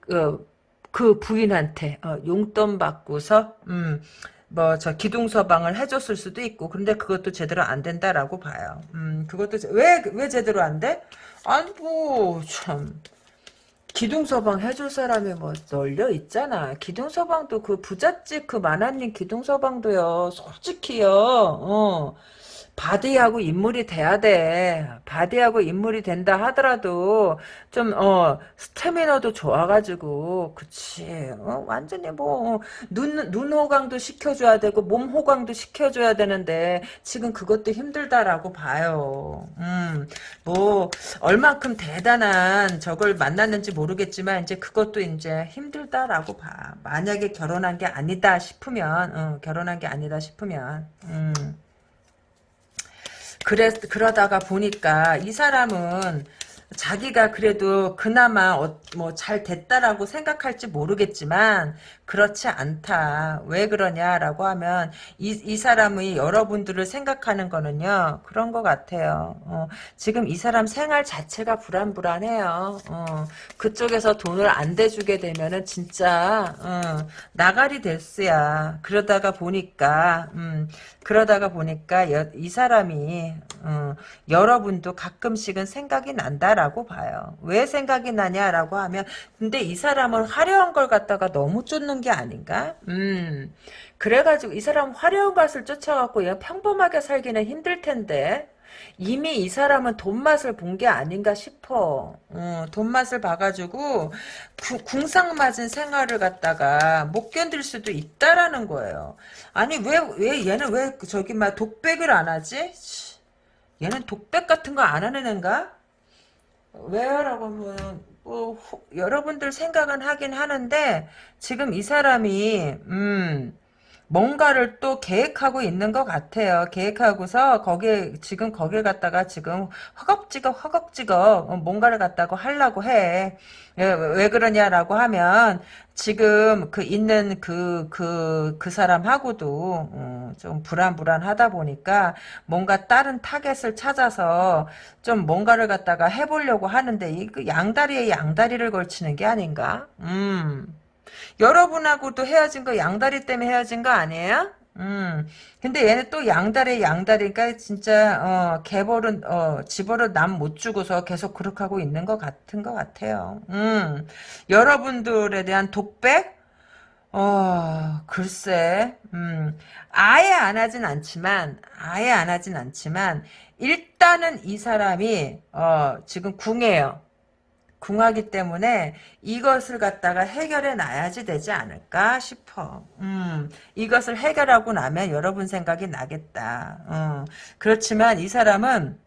Speaker 1: 그, 그 부인한테, 어, 용돈 받고서, 음, 뭐, 저, 기둥 서방을 해줬을 수도 있고, 근데 그것도 제대로 안 된다라고 봐요. 음, 그것도, 제- 왜, 왜 제대로 안 돼? 아니, 뭐, 참. 기둥 서방 해줄 사람이 뭐 널려 있잖아. 기둥 서방도 그 부잣집 그 마나님 기둥 서방도요. 솔직히요. 어. body하고 인물이 돼야 돼. body하고 인물이 된다 하더라도 좀 어 스태미너도 좋아가지고 그치. 어, 완전히 뭐눈 눈 호강도 시켜줘야 되고 몸 호강도 시켜줘야 되는데 지금 그것도 힘들다라고 봐요. 음. 뭐 얼만큼 대단한 저걸 만났는지 모르겠지만 이제 그것도 이제 힘들다라고 봐. 만약에 결혼한 게 아니다 싶으면 어, 결혼한 게 아니다 싶으면 음. 그래 그러다가 보니까 이 사람은 자기가 그래도 그나마 어, 뭐잘 됐다라고 생각할지 모르겠지만 그렇지 않다. 왜 그러냐라고 하면 이, 이 사람이 여러분들을 생각하는 거는요. 그런 것 같아요. 어, 지금 이 사람 생활 자체가 불안불안해요. 어, 그쪽에서 돈을 안 대주게 되면은 진짜 어, 나가리 데스야. 그러다가 보니까 음, 그러다가 보니까 여, 이 사람이 어, 여러분도 가끔씩은 생각이 난다 라고 봐요. 왜 생각이 나냐라고 하면 근데 이 사람은 화려한 걸 갖다가 너무 쫓는 게 아닌가? 음. 그래가지고 이 사람 화려한 것을 쫓아갖고 그냥 평범하게 살기는 힘들 텐데 이미 이 사람은 돈 맛을 본 게 아닌가 싶어. 어, 돈 맛을 봐가지고 구, 궁상 맞은 생활을 갖다가 못 견딜 수도 있다라는 거예요. 아니 왜왜 얘는 왜 저기 막 독백을 안 하지? 치, 얘는 독백 같은 거 안 하는 애인가? 왜라고 하면 뭐 호- 여러분들 생각은 하긴 하는데 지금 이 사람이 음 뭔가를 또 계획하고 있는 것 같아요. 계획하고서 거기에 지금 거길 갖다가 지금 허겁지겁 허겁지겁 어, 뭔가를 갖다가 하려고 해. 왜, 왜 그러냐라고 하면 지금 그 있는 그 그 그 사람하고도 어, 좀 불안불안하다 보니까 뭔가 다른 타겟을 찾아서 좀 뭔가를 갖다가 해보려고 하는데 이그 양다리에 양다리를 걸치는 게 아닌가? 음. 여러분하고도 헤어진 거 양다리 때문에 헤어진 거 아니에요? 음. 근데 얘는 또 양다리 양다리니까 진짜 어 개버릇은 어 지 버릇을 남 못 주고서 계속 그렇게 하고 있는 것 같은 것 같아요. 음. 여러분들에 대한 독백? 어, 글쎄, 음, 아예 안 하진 않지만, 아예 안 하진 않지만, 일단은 이 사람이, 어, 지금 궁해요. 궁하기 때문에 이것을 갖다가 해결해 놔야지 되지 않을까 싶어. 음, 이것을 해결하고 나면 여러분 생각이 나겠다. 어, 그렇지만 이 사람은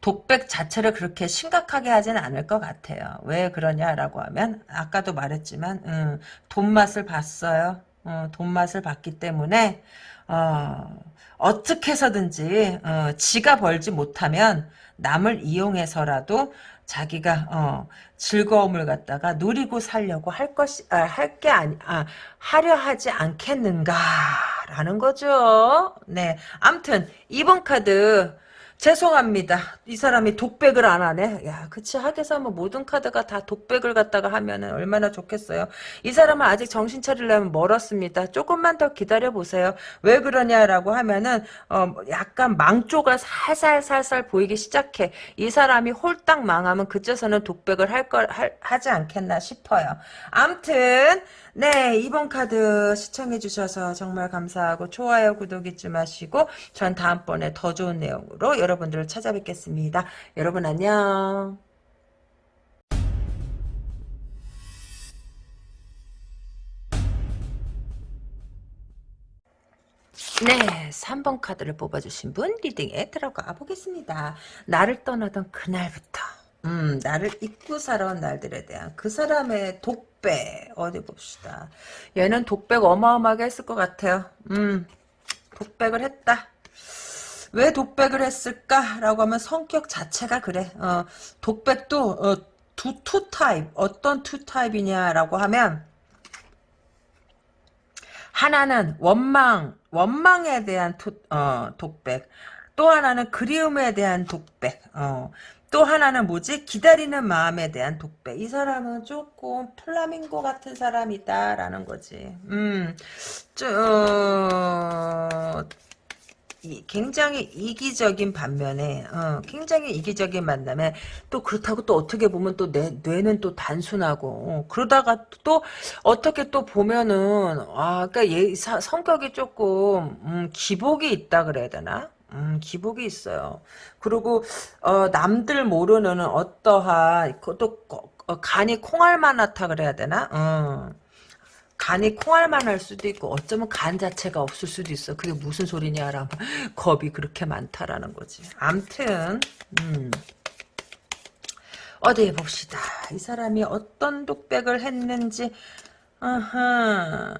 Speaker 1: 독백 자체를 그렇게 심각하게 하지는 않을 것 같아요. 왜 그러냐라고 하면 아까도 말했지만 음, 돈 맛을 봤어요. 어, 돈 맛을 봤기 때문에 어, 어떻게 해서든지 어, 지가 벌지 못하면 남을 이용해서라도 자기가 어, 즐거움을 갖다가 누리고 살려고 할 것이 아, 할게 아니 아, 하려 하지 않겠는가라는 거죠. 네, 암튼 2번 카드 죄송합니다. 이 사람이 독백을 안 하네. 야, 그치. 하게서 뭐 모든 카드가 다 독백을 갖다가 하면은 얼마나 좋겠어요. 이 사람은 아직 정신 차리려면 멀었습니다. 조금만 더 기다려 보세요. 왜 그러냐라고 하면은 어 약간 망조가 살살살살 보이기 시작해. 이 사람이 홀딱 망하면 그쯤에서는 독백을 할 걸 하지 않겠나 싶어요. 암튼 네, 이번 카드 시청해주셔서 정말 감사하고 좋아요, 구독 잊지 마시고 전 다음번에 더 좋은 내용으로 여러분들을 찾아뵙겠습니다. 여러분 안녕. 네, 3번 카드를 뽑아주신 분 리딩에 들어가 보겠습니다. 나를 떠나던 그날부터 음, 나를 잊고 살아온 날들에 대한 그 사람의 독백 어디 봅시다. 얘는 독백 어마어마하게 했을 것 같아요. 음, 독백을 했다. 왜 독백을 했을까라고 하면 성격 자체가 그래. 어, 독백도 어, 두, two type 어떤 two type이냐라고 하면 하나는 원망, 원망에 대한 토, 어, 독백. 또 하나는 그리움에 대한 독백. 어. 또 하나는 뭐지? 기다리는 마음에 대한 독백. 이 사람은 조금 플라밍고 같은 사람이다라는 거지. 음, 저, 어, 이, 굉장히 이기적인 반면에 어, 굉장히 이기적인 만남에 또 그렇다고 또 어떻게 보면 또 내 뇌는 또 단순하고 어, 그러다가 또 어떻게 또 보면은 아 그러니까 얘 사, 성격이 조금 음, 기복이 있다 그래야 되나? 음, 기복이 있어요. 그리고 어, 남들 모르는 어떠한 또 어, 간이 콩알만 하다 그래야 되나? 어. 간이 콩알만 할 수도 있고 어쩌면 간 자체가 없을 수도 있어. 그게 무슨 소리냐라면 겁이 그렇게 많다라는 거지. 암튼 음. 어디 봅시다. 이 사람이 어떤 독백을 했는지 아하.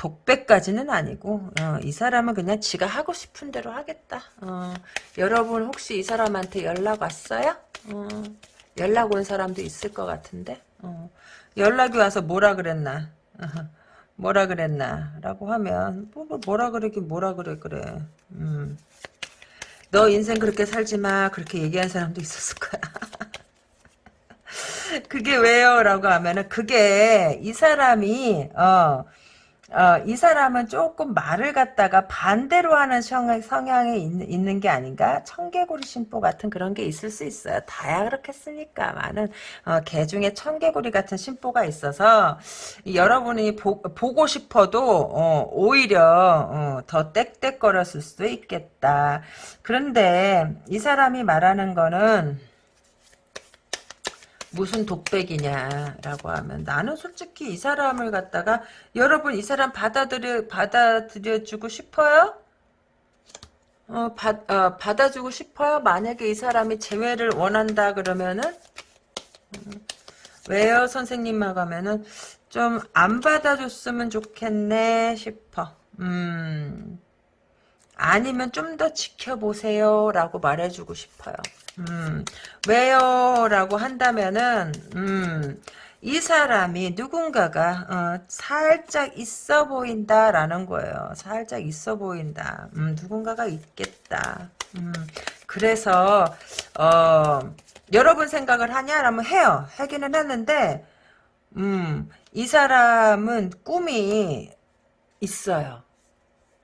Speaker 1: 독백까지는 아니고 어, 이 사람은 그냥 지가 하고 싶은 대로 하겠다. 어, 여러분 혹시 이 사람한테 연락 왔어요? 어, 연락 온 사람도 있을 것 같은데? 어, 연락이 와서 뭐라 그랬나? 뭐라 그랬나? 라고 하면 뭐, 뭐, 뭐라 그러긴 뭐라 그래 그래. 음. 너 인생 그렇게 살지 마. 그렇게 얘기한 사람도 있었을 거야. 그게 왜요? 라고 하면은 그게 이 사람이 어 어, 이 사람은 조금 말을 갖다가 반대로 하는 성향, 성향이 있, 있는 게 아닌가? 청개구리 심보 같은 그런 게 있을 수 있어요. 다야 그렇겠습니까? 많은 어, 개 중에 청개구리 같은 심보가 있어서 여러분이 보, 고 싶어도 어, 오히려 어, 더 땡땡거렸을 수도 있겠다. 그런데 이 사람이 말하는 거는 무슨 독백이냐라고 하면 나는 솔직히 이 사람을 갖다가 여러분 이 사람 받아들여 받아들여 주고 싶어요? 어, 받, 어, 받아주고 싶어요? 만약에 이 사람이 재회를 원한다 그러면은? 음, 왜요 선생님하고 하면은? 좀 안 받아줬으면 좋겠네 싶어. 음. 아니면 좀 더 지켜보세요 라고 말해주고 싶어요 음, 왜요? 라고 한다면은, 음, 이 사람이 누군가가, 어, 살짝 있어 보인다, 라는 거예요. 살짝 있어 보인다. 음, 누군가가 있겠다. 음, 그래서, 어, 여러분 생각을 하냐? 라면 해요. 하기는 했는데, 음, 이 사람은 꿈이 있어요.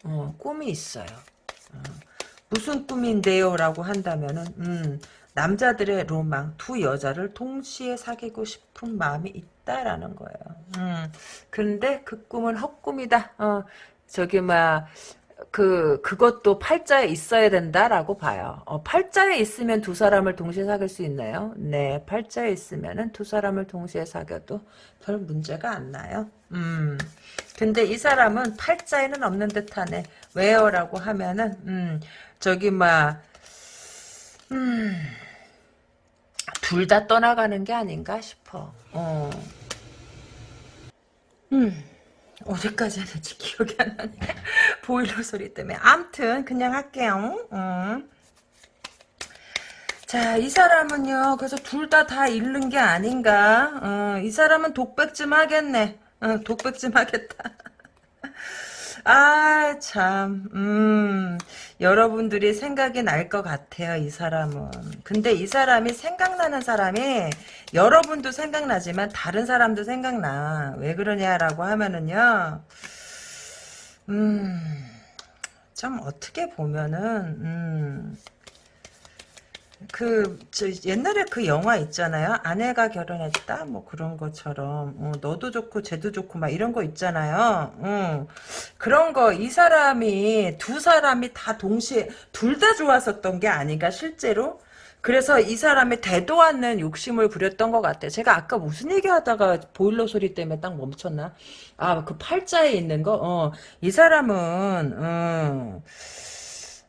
Speaker 1: 어, 꿈이 있어요. 어. 무슨 꿈인데요? 라고 한다면은 음, 남자들의 로망 두 여자를 동시에 사귀고 싶은 마음이 있다라는 거예요. 음, 근데 그 꿈은 헛꿈이다. 어, 저기 막 그, 그것도 팔자에 있어야 된다라고 봐요. 어, 팔자에 있으면 두 사람을 동시에 사귈 수 있나요? 네, 팔자에 있으면은 두 사람을 동시에 사귀어도 별 문제가 안 나요. 음. 근데 이 사람은 팔자에는 없는 듯하네. 왜요? 라고 하면은, 음, 저기 막 음, 둘 다 떠나가는 게 아닌가 싶어. 어. 음. 어디까지 하는지 기억이 안 나네. 보일러 소리 때문에. 암튼 그냥 할게요. 음. 자, 이 사람은요. 그래서 둘 다다 잃는 게 아닌가. 어, 이 사람은 독백 좀 하겠네. 어, 독백 좀 하겠다. 아, 참, 음, 여러분들이 생각이 날 것 같아요, 이 사람은. 근데 이 사람이 생각나는 사람이, 여러분도 생각나지만 다른 사람도 생각나. 왜 그러냐라고 하면은요, 음, 참, 어떻게 보면은, 음, 그, 저, 옛날에 그 영화 있잖아요. 아내가 결혼했다? 뭐 그런 것처럼. 어, 너도 좋고, 쟤도 좋고, 막 이런 거 있잖아요. 어, 그런 거, 이 사람이, 두 사람이 다 동시에, 둘 다 좋았었던 게 아닌가, 실제로? 그래서 이 사람이 대도 않는 욕심을 부렸던 것 같아요. 제가 아까 무슨 얘기 하다가 보일러 소리 때문에 딱 멈췄나? 아, 그 팔자에 있는 거? 어, 이 사람은, 어,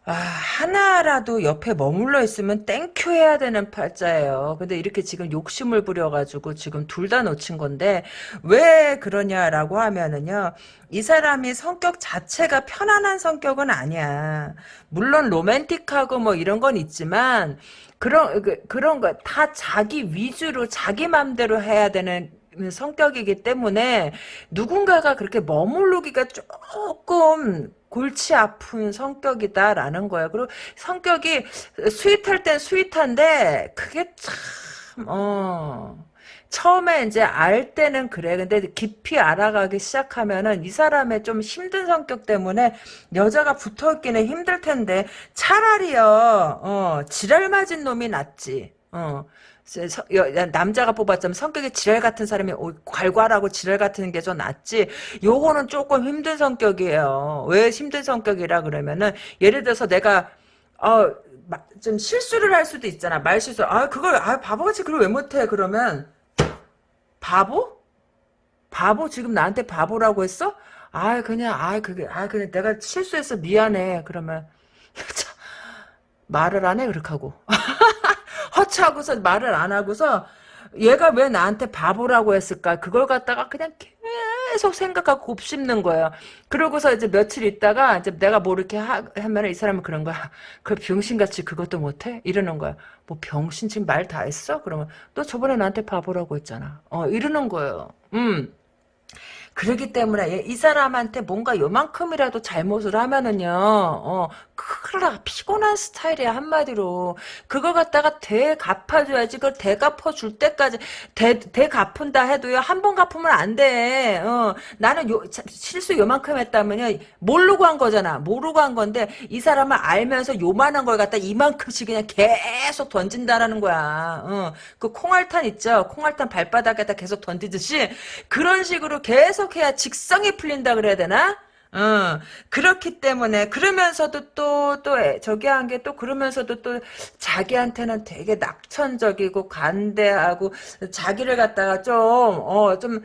Speaker 1: 아, 하나라도 옆에 머물러 있으면 thank you 해야 되는 팔자예요. 근데 이렇게 지금 욕심을 부려가지고 지금 둘 다 놓친 건데, 왜 그러냐라고 하면은요, 이 사람이 성격 자체가 편안한 성격은 아니야. 물론 로맨틱하고 뭐 이런 건 있지만, 그런, 그, 그런 거, 다 자기 위주로 자기 맘대로 해야 되는 성격이기 때문에 누군가가 그렇게 머무르기가 조금 골치 아픈 성격이다라는 거예요. 그리고 성격이 sweet할 땐 sweet한데 그게 참 어. 처음에 이제 알 때는 그래. 근데 깊이 알아가기 시작하면은 이 사람의 좀 힘든 성격 때문에 여자가 붙어 있기는 힘들 텐데 차라리요, 어, 지랄 맞은 놈이 낫지. 어. 남자가 뽑았자면 성격이 지랄 같은 사람이 괄괄하고 지랄 같은 게 좀 낫지. 요거는 조금 힘든 성격이에요. 왜 힘든 성격이라 그러면은 예를 들어서 내가 어, 좀 실수를 할 수도 있잖아. 말 실수. 아 그걸 아 바보같이 그걸 왜 못해? 그러면 바보? 바보? 지금 나한테 바보라고 했어? 아 그냥 아 그게 아 그냥 내가 실수해서 미안해. 그러면 말을 안 해? 그렇게 하고 허치하고서 말을 안 하고서 얘가 왜 나한테 바보라고 했을까 그걸 갖다가 그냥 계속 생각하고 곱씹는 거예요. 그러고서 이제 며칠 있다가 이제 내가 뭐 이렇게 하, 하면 이 사람은 그런 거야. 그 병신같이 그것도 못해? 이러는 거야. 뭐 병신 지금 말 다 했어? 그러면 너 저번에 나한테 바보라고 했잖아. 어 이러는 거예요. 음. 그러기 때문에 이 사람한테 뭔가 요만큼이라도 잘못을 하면은요, 어, 큰일 피곤한 스타일이야, 한마디로. 그걸 갖다가 대 갚아줘야지. 그걸 대 갚아줄 때까지, 대, 대 갚은다 해도요, 한 번 갚으면 안 돼. 어, 나는 요, 실수 요만큼 했다면요, 모르고 한 거잖아. 모르고 한 건데, 이 사람은 알면서 요만한 걸 갖다 이만큼씩 그냥 계속 던진다라는 거야. 어, 그 콩알탄 있죠? 콩알탄 발바닥에다 계속 던지듯이, 그런 식으로 계속 해야 직성이 풀린다 그래야 되나? 어, 그렇기 때문에, 그러면서도 또, 또, 저기 한 게 또, 그러면서도 또, 자기한테는 되게 낙천적이고, 간대하고, 자기를 갖다가 좀, 어, 좀,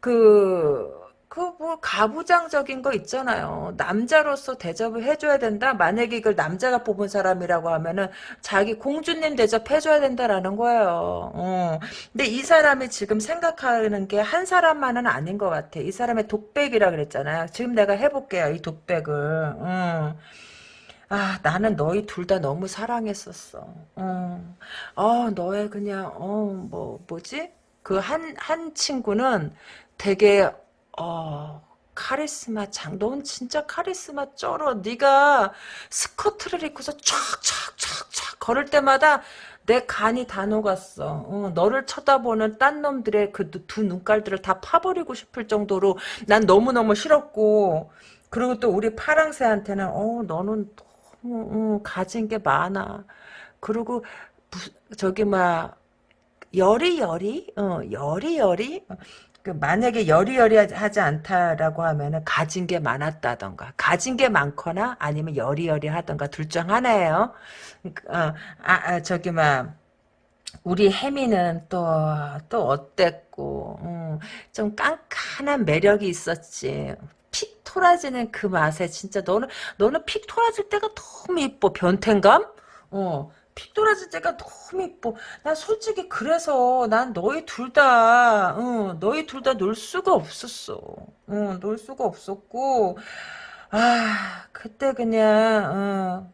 Speaker 1: 그, 그뭐 가부장적인 거 있잖아요. 남자로서 대접을 해줘야 된다. 만약에 이걸 남자가 뽑은 사람이라고 하면은 자기 공주님 대접해줘야 된다라는 거예요. 어. 근데 이 사람이 지금 생각하는 게 한 사람만은 아닌 것 같아. 이 사람의 독백이라 그랬잖아요. 지금 내가 해볼게요. 이 독백을. 어. 아, 나는 너희 둘 다 너무 사랑했었어. 어, 어 너의 그냥, 어, 뭐, 뭐지? 그 한, 한 친구는 되게, 어, 카리스마 장, 넌 진짜 카리스마 쩔어. 네가 스커트를 입고서 촥촥촥촥 걸을 때마다 내 간이 다 녹았어. 어, 너를 쳐다보는 딴 놈들의 그 두 눈깔들을 다 파버리고 싶을 정도로 난 너무너무 싫었고 그리고 또 우리 파랑새한테는 어 너는 너무 어, 가진 게 많아. 그리고 저기 막 여리여리 어 여리여리 그 만약에 여리여리하지 않다라고 하면은 가진 게 많았다던가 가진 게 많거나 아니면 여리여리하던가 둘 중 하나예요. 어, 아, 아, 저기 막 우리 혜미는 또또 어땠고 음, 좀 깐깐한 매력이 있었지. 픽 토라지는 그 맛에 진짜 너는 너는 픽 토라질 때가 너무 이뻐 변태감? 어 피 돌아질 때가 너무 이뻐. 난 솔직히 그래서 난 너희 둘 다, 어, 너희 둘 다 놀 수가 없었어. 어, 놀 수가 없었고, 아, 그때 그냥, 어,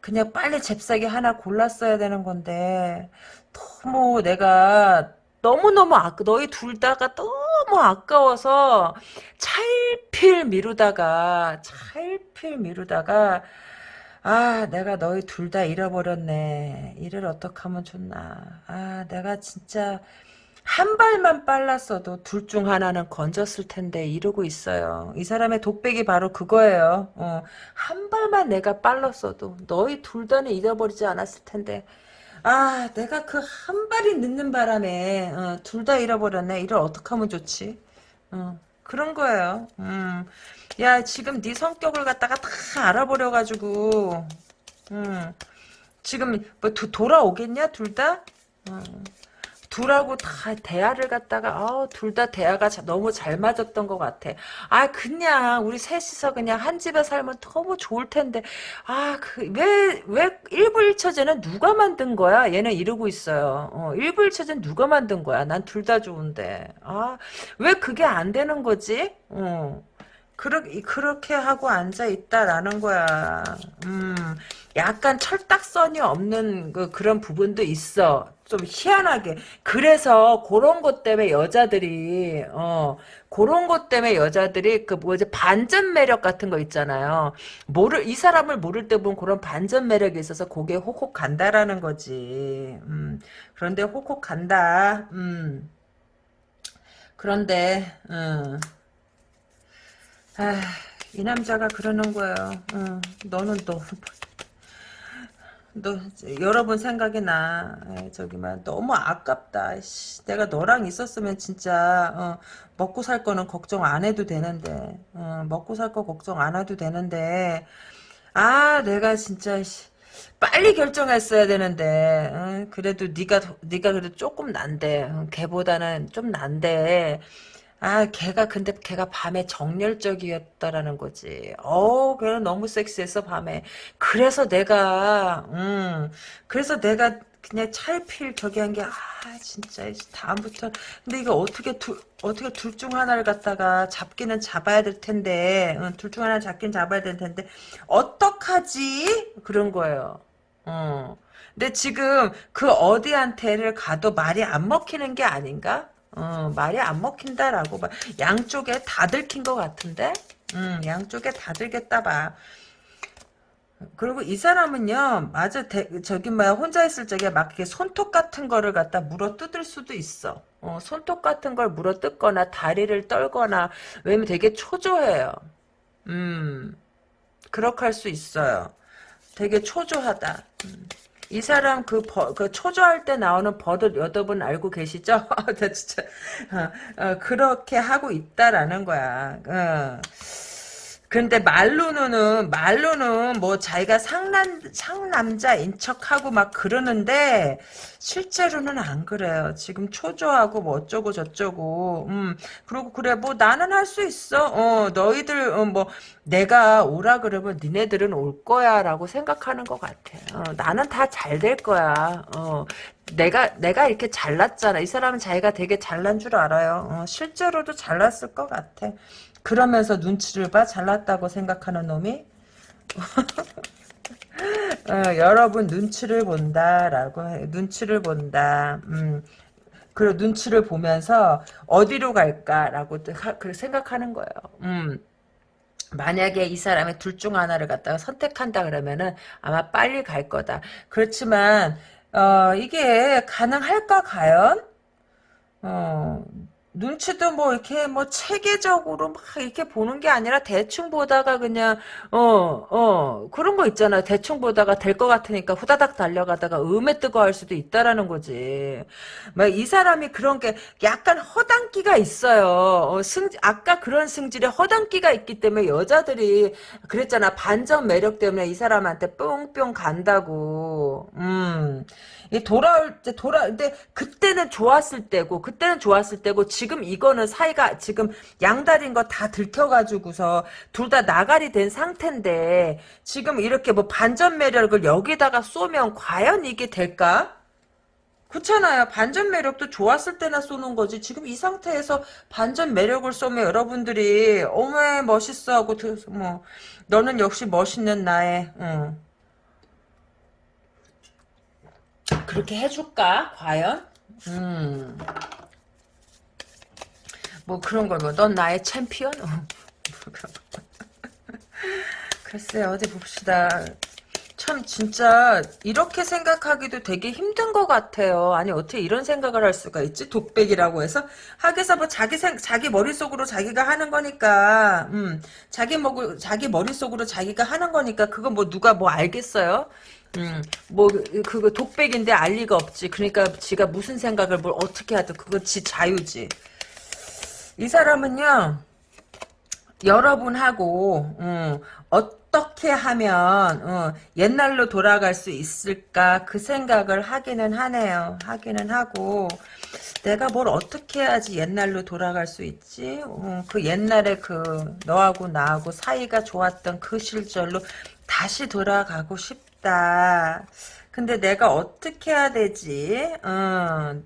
Speaker 1: 그냥 빨리 잽싸게 하나 골랐어야 되는 건데, 너무 내가, 너무너무 아, 너희 둘 다가 너무 아까워서, 찰필 미루다가, 찰필 미루다가, 아 내가 너희 둘 다 잃어버렸네. 이를 어떻게 하면 좋나. 아 내가 진짜 한 발만 빨랐어도 둘 중 하나는 건졌을 텐데 이러고 있어요. 이 사람의 독백이 바로 그거예요. 어, 한 발만 내가 빨랐어도 너희 둘 다는 잃어버리지 않았을 텐데. 아 내가 그 한 발이 늦는 바람에 어, 둘 다 잃어버렸네. 이를 어떻게 하면 좋지? 어, 그런 거예요 음. 야 지금 네 성격을 갖다가 다 알아버려가지고 음, 지금 뭐 도, 돌아오겠냐 둘 다? 음, 둘하고 다 대화를 갖다가 둘다 대화가 너무 잘 맞았던 것 같아. 아 그냥 우리 셋이서 그냥 한 집에 살면 너무 좋을 텐데 아그왜왜 일부일처제는 누가 만든 거야? 얘는 이러고 있어요. 어, 일부일처제는 누가 만든 거야? 난 둘 다 좋은데 아왜 그게 안 되는 거지? 어. 그렇게, 그렇게 하고 앉아있다라는 거야. 음, 약간 철딱선이 없는 그, 그런 부분도 있어. 좀 희한하게. 그래서 그런 것 때문에 여자들이, 어, 그런 것 때문에 여자들이 그 뭐지, 반전 매력 같은 거 있잖아요. 모를, 이 사람을 모를 때 보면 그런 반전 매력이 있어서 고개 혹혹 간다라는 거지. 음, 그런데 혹혹 간다. 음. 그런데, 음. 아, 이 남자가 그러는 거예요. 어, 너는 너, 너 여러 번 생각이 나. 에이, 저기 막 너무 아깝다. 씨, 내가 너랑 있었으면 진짜 어, 먹고 살 거는 걱정 안 해도 되는데, 어, 먹고 살 거 걱정 안 해도 되는데, 아, 내가 진짜 씨, 빨리 결정했어야 되는데, 어, 그래도 네가 네가 그래도 조금 난데, 어, 걔보다는 좀 난데. 아, 걔가 근데 걔가 밤에 정열적이었다라는 거지. 어, 걔는 너무 섹시했어 밤에. 그래서 내가 음, 그래서 내가 그냥 찰필 저기 한 게 아, 진짜 다음부터 근데 이거 어떻게 둘 어떻게 둘 중 하나를 갖다가 잡기는 잡아야 될 텐데, 응, 둘중 하나 잡긴 잡아야 될 텐데 어떡하지? 그런 거예요. 어. 근데 지금 그 어디한테를 가도 말이 안 먹히는 게 아닌가? 어, 말이 안 먹힌다라고 봐. 양쪽에 다 들킨 것 같은데? 음, 양쪽에 다 들겠다 봐. 그리고 이 사람은요, 맞아, 대, 저기, 뭐야, 혼자 있을 적에 막 이렇게 손톱 같은 거를 갖다 물어 뜯을 수도 있어. 어, 손톱 같은 걸 물어 뜯거나, 다리를 떨거나, 왜냐면 되게 초조해요. 음, 그렇게 할 수 있어요. 되게 초조하다. 음. 이 사람 그, 버, 그 초조할 때 나오는 버릇 여러분 알고 계시죠? 나 진짜 어, 어, 그렇게 하고 있다라는 거야. 어. 근데 말로는 말로는 뭐 자기가 상남 상남자인 척하고 막 그러는데 실제로는 안 그래요. 지금 초조하고 뭐 어쩌고 저쩌고 음 그리고 그래 뭐 나는 할 수 있어. 어 너희들 어, 뭐 내가 오라 그러면 니네들은 올 거야라고 생각하는 것 같아. 어, 나는 다 잘 될 거야. 어 내가 내가 이렇게 잘났잖아. 이 사람은 자기가 되게 잘난 줄 알아요. 어, 실제로도 잘났을 것 같아. 그러면서 눈치를 봐 잘났다고 생각하는 놈이 어, 여러분 눈치를 본다라고 해. 눈치를 본다. 음. 그리고 눈치를 보면서 어디로 갈까라고 생각하는 거예요. 음. 만약에 이 사람의 둘 중 하나를 갖다가 선택한다 그러면은 아마 빨리 갈 거다. 그렇지만 어, 이게 가능할까 과연? 어, 눈치도 뭐 이렇게 뭐 체계적으로 막 이렇게 보는 게 아니라 대충 보다가 그냥 어어 그런 거 있잖아 대충 보다가 될 것 같으니까 후다닥 달려가다가 음에 뜨거 할 수도 있다라는 거지. 막 이 사람이 그런 게 약간 허당기가 있어요. 어, 승 아까 그런 승질에 허당기가 있기 때문에 여자들이 그랬잖아. 반전 매력 때문에 이 사람한테 뿅뿅 간다고. 음 돌아올 때 돌아 근데 그때는 좋았을 때고 그때는 좋았을 때고 지금 이거는 사이가 지금 양다리인 거 다 들켜가지고서 둘 다 나가리 된 상태인데 지금 이렇게 뭐 반전 매력을 여기다가 쏘면 과연 이게 될까? 그렇잖아요. 반전 매력도 좋았을 때나 쏘는 거지. 지금 이 상태에서 반전 매력을 쏘면 여러분들이 어머 멋있어 하고 뭐 너는 역시 멋있는 나의 응. 그렇게 해줄까? 과연? 음. 뭐 그런 걸 뭐 넌 나의 챔피언? 글쎄 어디 봅시다. 참 진짜 이렇게 생각하기도 되게 힘든 것 같아요. 아니 어떻게 이런 생각을 할 수가 있지? 독백이라고 해서 하기서 뭐 자기 생 자기 머릿속으로 자기가 하는 거니까 음 자기 먹을 자기 머릿속으로 자기가 하는 거니까 그거 뭐 누가 뭐 알겠어요? 음, 뭐, 그거 독백인데 알 리가 없지. 그러니까 지가 무슨 생각을 뭘 어떻게 하든 그거 지 자유지. 이 사람은요, 여러분하고, 음, 어떻게 하면, 어, 옛날로 돌아갈 수 있을까, 그 생각을 하기는 하네요. 하기는 하고, 내가 뭘 어떻게 해야지 옛날로 돌아갈 수 있지? 어, 그 옛날에 그, 너하고 나하고 사이가 좋았던 그 시절로 다시 돌아가고 싶 싶다. 근데 내가 어떻게 해야 되지? 어,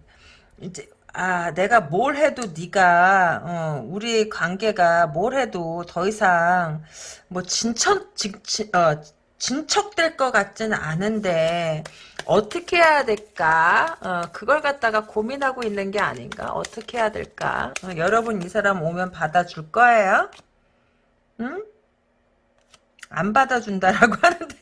Speaker 1: 이제 아, 내가 뭘 해도 네가 어, 우리 관계가 뭘 해도 더 이상 뭐 진척 진, 진, 어, 진척될 것 같지는 않은데 어떻게 해야 될까? 어, 그걸 갖다가 고민하고 있는 게 아닌가? 어떻게 해야 될까? 어, 여러분 이 사람 오면 받아줄 거예요? 응? 안 받아준다라고 하는데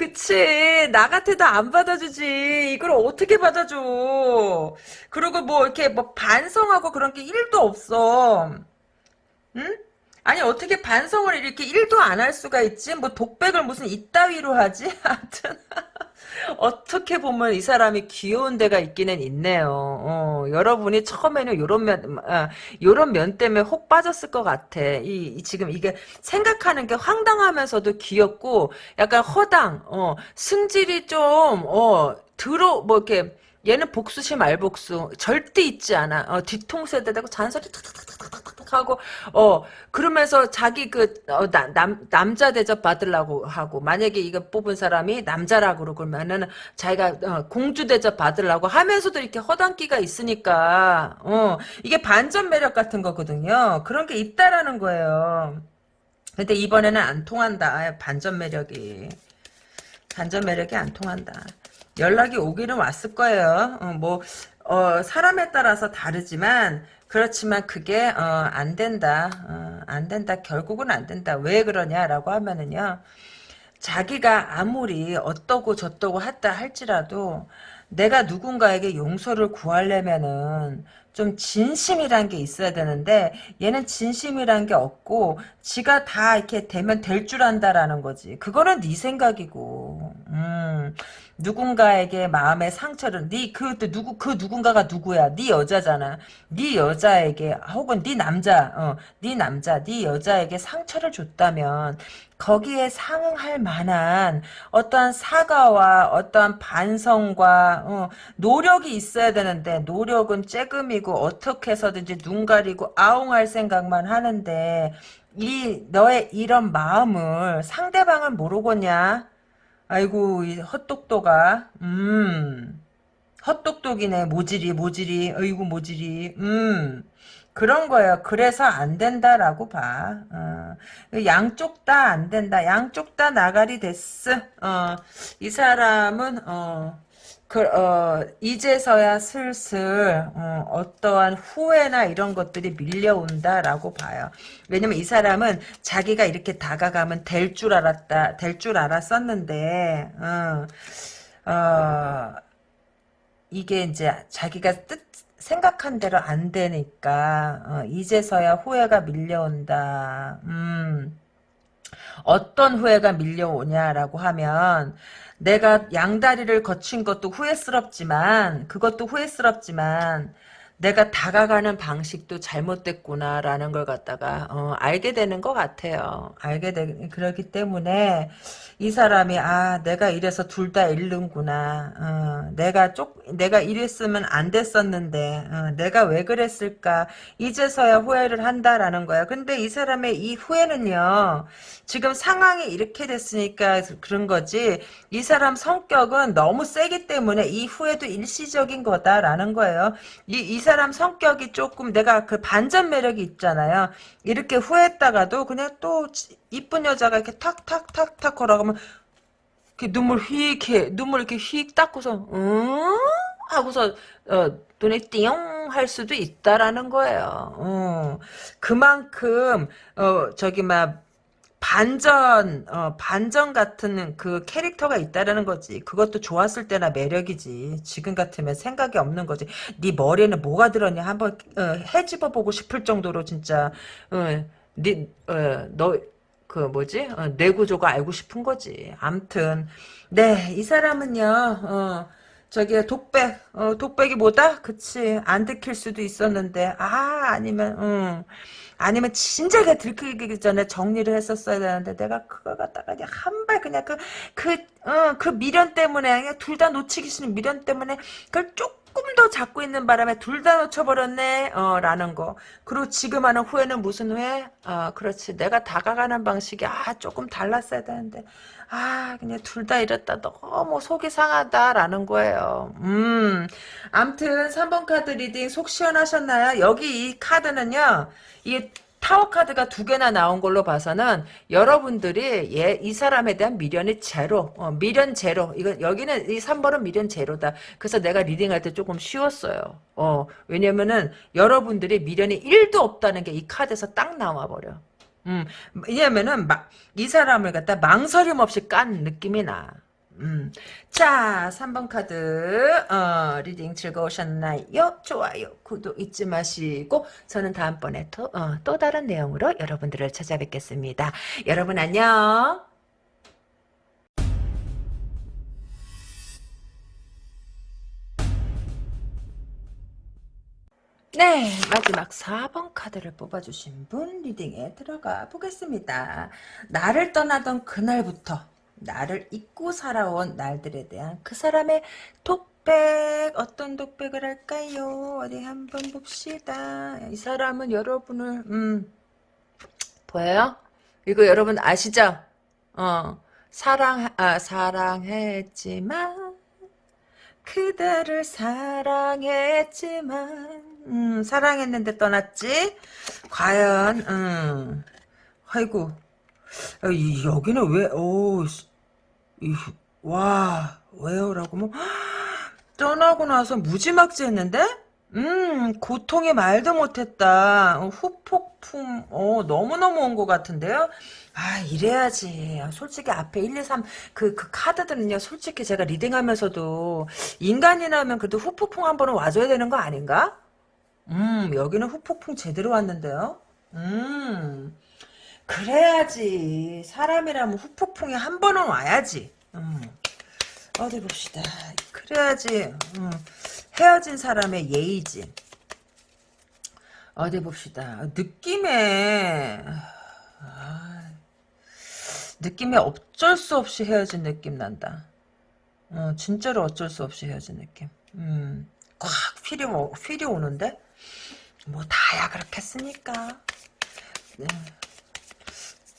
Speaker 1: 그치. 나 같아도 안 받아주지. 이걸 어떻게 받아줘? 그리고 뭐 이렇게 뭐 반성하고 그런 게 1도 없어. 응? 아니 어떻게 반성을 이렇게 1도 안 할 수가 있지? 뭐 독백을 무슨 이따위로 하지? 하여튼 어떻게 보면 이 사람이 귀여운 데가 있기는 있네요. 어, 여러분이 처음에는 요런 면, 아, 요런 면 때문에 혹 빠졌을 것 같아. 이, 이 지금 이게 생각하는 게 황당하면서도 귀엽고 약간 허당, 어, 승질이 좀, 어, 들어, 뭐 이렇게, 얘는 복수시 말복수 절대 있지 않아. 어, 뒤통수에다 대고 잔소리 탁탁탁탁탁 하고 어 그러면서 자기 그 어, 남자 대접 받으려고 하고 만약에 이거 뽑은 사람이 남자라고 그러면은 자기가 어, 공주 대접 받으려고 하면서도 이렇게 허당기가 있으니까 어 이게 반전 매력 같은 거거든요. 그런 게 있다라는 거예요. 근데 이번에는 안 통한다. 아, 반전 매력이. 반전 매력이 안 통한다. 연락이 오기는 왔을 거예요. 어, 뭐 어, 사람에 따라서 다르지만 그렇지만 그게 어, 안 된다. 어, 안 된다. 결국은 안 된다. 왜 그러냐라고 하면은요. 자기가 아무리 어떠고 저떠고 했다 할지라도 내가 누군가에게 용서를 구하려면은 좀 진심이란 게 있어야 되는데 얘는 진심이란 게 없고 지가 다 이렇게 되면 될 줄 안다라는 거지. 그거는 네 생각이고. 음. 누군가에게 마음의 상처를 네그 누구 그 누군가가 누구야? 네 여자잖아. 네 여자에게 혹은 네 남자, 어, 네 남자, 네 여자에게 상처를 줬다면 거기에 상응할 만한 어떠한 사과와 어떠한 반성과 어, 노력이 있어야 되는데 노력은 쬐금이고 어떻게 해서든지 눈 가리고 아웅할 생각만 하는데 이 너의 이런 마음을 상대방을 모르겠냐? 아이고 이 헛똑똑아. 음. 헛똑똑이네 모질이 모질이. 어이구 모질이. 음. 그런 거예요. 그래서 안 된다라고 봐. 어. 양쪽 다 안 된다. 양쪽 다 나가리 됐어. 어. 이 사람은 어. 그, 어, 이제서야 슬슬, 어, 떠한 후회나 이런 것들이 밀려온다라고 봐요. 왜냐면 이 사람은 자기가 이렇게 다가가면 될 줄 알았다, 될 줄 알았었는데, 어, 어, 이게 이제 자기가 뜻, 생각한 대로 안 되니까, 어, 이제서야 후회가 밀려온다. 음, 어떤 후회가 밀려오냐라고 하면, 내가 양다리를 거친 것도 후회스럽지만 그것도 후회스럽지만 내가 다가가는 방식도 잘못됐구나라는 걸 갖다가 어, 알게 되는 것 같아요. 알게 되 그렇기 때문에 이 사람이 아 내가 이래서 둘 다 잃는구나. 어, 내가 쪽 내가 이랬으면 안 됐었는데 어, 내가 왜 그랬을까 이제서야 후회를 한다라는 거야. 근데 이 사람의 이 후회는요. 지금 상황이 이렇게 됐으니까 그런 거지 이 사람 성격은 너무 세기 때문에 이 후회도 일시적인 거다라는 거예요. 이, 이 사람 성격이 조금 내가 그 반전 매력이 있잖아요. 이렇게 후회했다가도 그냥 또 이쁜 여자가 이렇게 탁탁탁탁 걸어가면 이렇게 눈물 휙 해. 눈물 이렇게 휙 닦고서 음? 하고서 어, 눈에 띵할 수도 있다라는 거예요. 어. 그만큼 어, 저기 막 반전 어, 반전 같은 그 캐릭터가 있다라는 거지. 그것도 좋았을 때나 매력이지. 지금 같으면 생각이 없는 거지. 네 머리에는 뭐가 들었냐 한번 어, 해집어 보고 싶을 정도로 진짜 어, 네너 그 뭐지 어, 뇌 구조가 알고 싶은 거지. 암튼 네 이 사람은요. 어, 저기 독백 어, 독백이 뭐다? 그치 안 들킬 수도 있었는데 아 아니면 음. 아니면 진작에 들키기 전에 정리를 했었어야 되는데 내가 그걸 갖다가 그냥 한 발 그냥 그 그 어, 그 미련 때문에 둘다 놓치기 싫은 미련 때문에 그걸 쭉 더 잡고 있는 바람에 둘 다 놓쳐버렸네 어, 라는 거. 그리고 지금 하는 후회는 무슨 후회? 아 그렇지. 내가 다가가는 방식이 아 조금 달랐어야 되는데 아 그냥 둘 다 이랬다 너무 속이 상하다라는 거예요 음 암튼 3번 카드 reading 속 시원하셨나요? 여기 이 카드는요 이게 타워 카드가 두 개나 나온 걸로 봐서는 여러분들이 얘, 이 사람에 대한 미련이 제로, 어, 미련 제로. 이거 여기는 이 3번은 미련 제로다. 그래서 내가 reading할 때 조금 쉬웠어요. 어, 왜냐면은 여러분들이 미련이 1도 없다는 게 이 카드에서 딱 나와 버려. 음, 왜냐면은 막 이 사람을 갖다 망설임 없이 깐 느낌이 나. 음. 자, 3번 카드, 어, reading 즐거우셨나요? 좋아요, 구독 잊지 마시고, 저는 다음번에 또, 어, 또 다른 내용으로 여러분들을 찾아뵙겠습니다. 여러분 안녕! 네, 마지막 4번 카드를 뽑아주신 분 리딩에 들어가 보겠습니다. 나를 떠나던 그날부터 나를 잊고 살아온 날들에 대한 그 사람의 독백 어떤 독백을 할까요? 어디 한번 봅시다. 이 사람은 여러분을 음 보여요? 이거 여러분 아시죠? 어 사랑 아 사랑했지만 그대를 사랑했지만 음, 사랑했는데 떠났지? 과연 음, 아이고. 여기는 왜 오, 와 왜요 라고 뭐. 떠나고 나서 무지막지 했는데? 음 고통이 말도 못했다. 어, 후폭풍 어 너무너무 온 것 같은데요? 아 이래야지. 솔직히 앞에 1, 2, 3 그 그 카드들은요 솔직히 제가 리딩하면서도 인간이라면 그래도 후폭풍 한 번은 와줘야 되는 거 아닌가 음 여기는 후폭풍 제대로 왔는데요. 음 그래야지 사람이라면 후폭풍이 한 번은 와야지. 음. 어디 봅시다. 그래야지 음. 헤어진 사람의 예의지. 어디 봅시다. 느낌에 아, 느낌에 어쩔 수 없이 헤어진 느낌 난다. 어, 진짜로 어쩔 수 없이 헤어진 느낌. 음, 꽉 필이, 필이 오는데 뭐 다야 그렇겠습니까 네.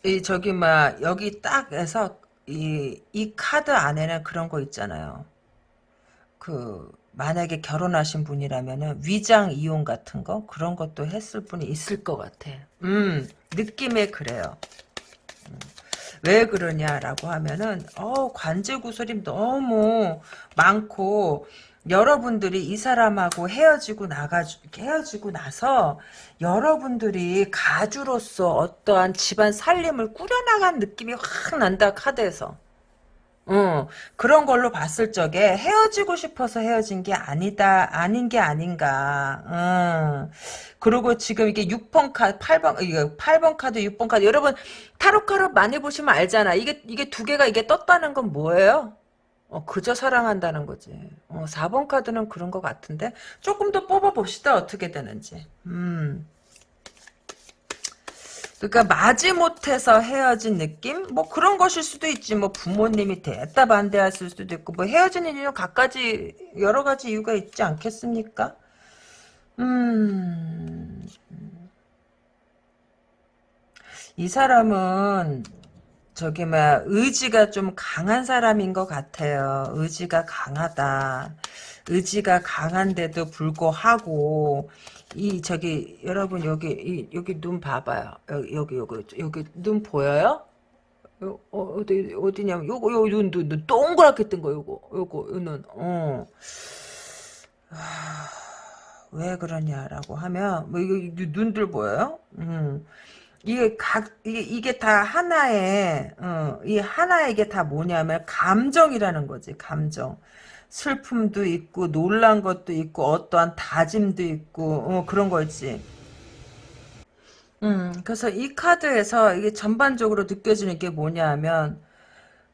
Speaker 1: 이 저기 막 여기 딱 해서 이, 이 카드 안에는 그런 거 있잖아요. 그 만약에 결혼하신 분이라면은 위장 이용 같은 거 그런 것도 했을 분이 있을 것 같아. 음 느낌에 그래요. 음, 왜 그러냐라고 하면은 어 관제 구설이 너무 많고 여러분들이 이 사람하고 헤어지고 나가 헤어지고 나서 여러분들이 가주로서 어떠한 집안 살림을 꾸려나간 느낌이 확 난다 카드에서. 어, 그런 걸로 봤을 적에 헤어지고 싶어서 헤어진 게 아니다, 아닌 게 아닌가. 어. 그리고 지금 이게 6번 카드, 8번, 이게 8번 카드, 6번 카드. 여러분, 타로 카드 많이 보시면 알잖아. 이게, 이게 두 개가 이게 떴다는 건 뭐예요? 어, 그저 사랑한다는 거지. 어, 4번 카드는 그런 것 같은데 조금 더 뽑아봅시다. 어떻게 되는지. 음. 그러니까 마지못해서 헤어진 느낌? 뭐 그런 것일 수도 있지. 뭐 부모님이 됐다 반대했을 수도 있고 뭐 헤어지는 이유 각가지 여러 가지 이유가 있지 않겠습니까? 음. 이 사람은 저기 막 의지가 좀 강한 사람인 것 같아요. 의지가 강하다. 의지가 강한데도 불구하고 이 저기 여러분 여기 이, 여기 눈 봐봐요. 여기 여기 여기, 여기 눈 보여요? 어, 어디 어디냐면 요거 요눈 눈, 눈 동그랗게 뜬 거 요거 요거 요눈 어. 하, 왜 그러냐라고 하면 뭐 이거 눈들 보여요? 음. 이게 각 이게 이게 다 하나의 어, 이 하나의 이게 다 뭐냐면 감정이라는 거지 감정 슬픔도 있고 놀란 것도 있고 어떠한 다짐도 있고 어, 그런 거지. 음 그래서 이 카드에서 이게 전반적으로 느껴지는 게 뭐냐면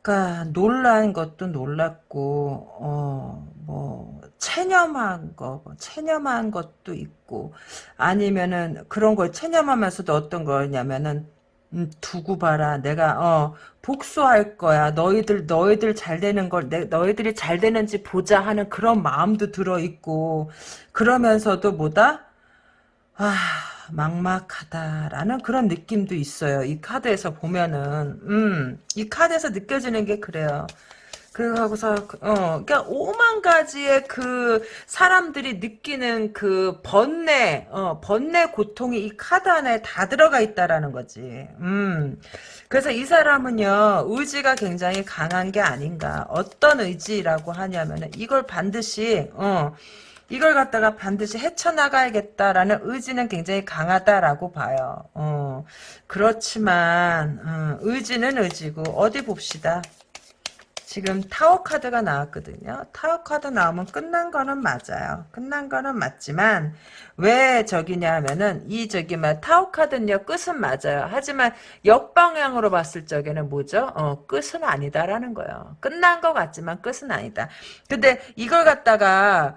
Speaker 1: 그러니까 놀란 것도 놀랐고 어 뭐 체념한 거, 뭐 체념한 것도 있고, 아니면은 그런 걸 체념하면서도 어떤 거냐면은, 음, 두고 봐라. 내가 어 복수할 거야. 너희들 너희들 잘 되는 걸 내, 너희들이 잘 되는지 보자 하는 그런 마음도 들어 있고 그러면서도 뭐다? 아 막막하다라는 그런 느낌도 있어요. 이 카드에서 보면은 음, 이 카드에서 느껴지는 게 그래요. 그러고서 어 그러니까 오만 가지의 그 사람들이 느끼는 그 번뇌 어 번뇌 고통이 이 카드 안에 다 들어가 있다라는 거지. 음. 그래서 이 사람은요 의지가 굉장히 강한 게 아닌가. 어떤 의지라고 하냐면은 이걸 반드시 어 이걸 갖다가 반드시 헤쳐나가야겠다라는 의지는 굉장히 강하다라고 봐요. 어, 그렇지만 어, 의지는 의지고 어디 봅시다. 지금 타워 카드가 나왔거든요. 타워 카드 나오면 끝난 거는 맞아요. 끝난 거는 맞지만 왜 저기냐면은 이 저기 막 타워 카드는요 끝은 맞아요. 하지만 역방향으로 봤을 적에는 뭐죠? 어 끝은 아니다라는 거예요. 끝난 것 같지만 끝은 아니다. 근데 이걸 갖다가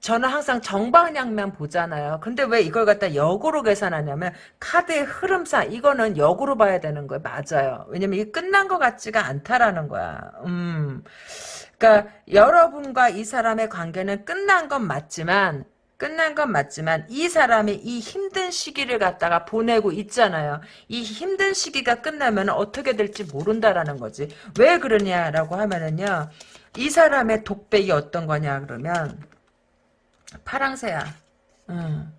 Speaker 1: 저는 항상 정방향만 보잖아요. 근데 왜 이걸 갖다 역으로 계산하냐면 카드의 흐름상 이거는 역으로 봐야 되는 거예요. 맞아요. 왜냐면 이게 끝난 것 같지가 않다라는 거야. 음. 그러니까 여러분과 이 사람의 관계는 끝난 건 맞지만 끝난 건 맞지만 이 사람이 이 힘든 시기를 갖다가 보내고 있잖아요. 이 힘든 시기가 끝나면 어떻게 될지 모른다라는 거지. 왜 그러냐라고 하면은요. 이 사람의 독백이 어떤 거냐 그러면 파랑새야. 응.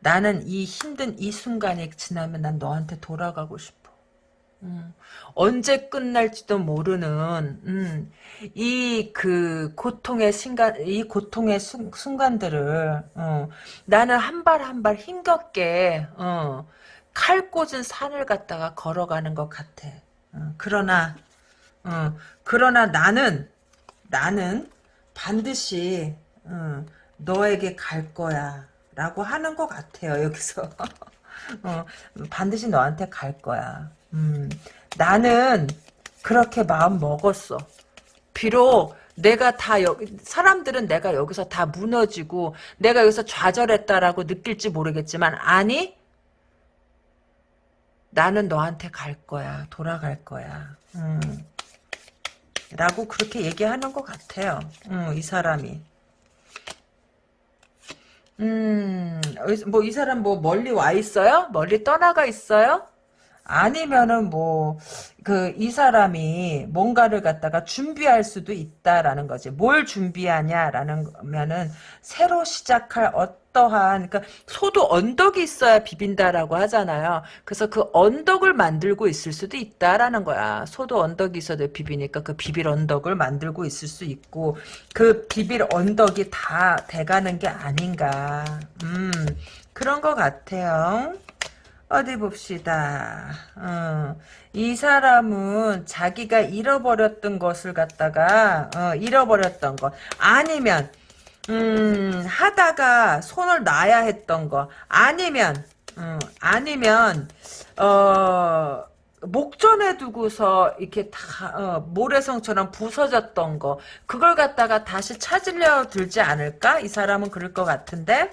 Speaker 1: 나는 이 힘든 이 순간이 지나면 난 너한테 돌아가고 싶어. 음, 언제 끝날지도 모르는 음, 이그 고통의 순간 이 고통의 순, 간들을 어, 나는 한 발 한 발 힘겹게 어, 칼 꽂은 산을 갖다가 걸어가는 것 같아. 어, 그러나 어, 그러나 나는 나는 반드시 어, 너에게 갈 거야. 라고 하는 것 같아요, 여기서. 어, 반드시 너한테 갈 거야. 음, 나는 그렇게 마음 먹었어. 비록 내가 다 여, 사람들은 내가 여기서 다 무너지고 내가 여기서 좌절했다라고 느낄지 모르겠지만 아니 나는 너한테 갈 거야. 돌아갈 거야. 음, 라고 그렇게 얘기하는 것 같아요. 음, 이 사람이. 음, 뭐 이 사람 뭐 멀리 와 있어요? 멀리 떠나가 있어요? 아니면은 뭐 그 이 사람이 뭔가를 갖다가 준비할 수도 있다라는 거지. 뭘 준비하냐라는 거면은 새로 시작할 어떠한 그러니까 소도 언덕이 있어야 비빈다라고 하잖아요. 그래서 그 언덕을 만들고 있을 수도 있다라는 거야. 소도 언덕이 있어도 비비니까 그 비빌 언덕을 만들고 있을 수 있고 그 비빌 언덕이 다 돼가는 게 아닌가. 음 그런 것 같아요. 어디 봅시다. 어, 이 사람은 자기가 잃어버렸던 것을 갖다가 어, 잃어버렸던 것 아니면 음, 하다가 손을 놔야 했던 거 아니면 음, 아니면 어 목전에 두고서 이렇게 다 어, 모래성처럼 부서졌던 거 그걸 갖다가 다시 찾으려 들지 않을까? 이 사람은 그럴 것 같은데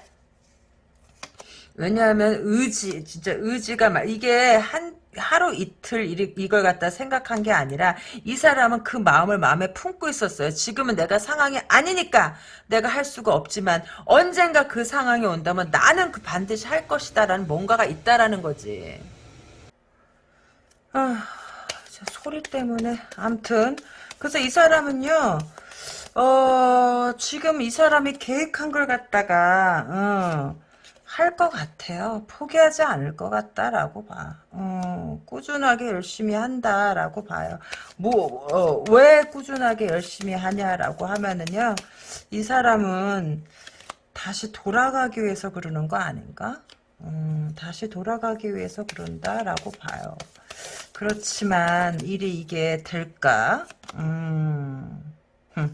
Speaker 1: 왜냐하면 의지 진짜 의지가 막 이게 한 하루 이틀 이걸 갖다 생각한 게 아니라 이 사람은 그 마음을 마음에 품고 있었어요. 지금은 내가 상황이 아니니까 내가 할 수가 없지만 언젠가 그 상황이 온다면 나는 그 반드시 할 것이다라는 뭔가가 있다라는 거지. 아, 소리 때문에 암튼 그래서 이 사람은요. 어, 지금 이 사람이 계획한 걸 갖다가 어, 할 것 같아요. 포기하지 않을 것 같다라고 봐. 어, 꾸준하게 열심히 한다라고 봐요. 뭐, 어, 왜 꾸준하게 열심히 하냐라고 하면은요, 이 사람은 다시 돌아가기 위해서 그러는 거 아닌가? 음, 다시 돌아가기 위해서 그런다라고 봐요. 그렇지만 일이 이게 될까? 음, 흠.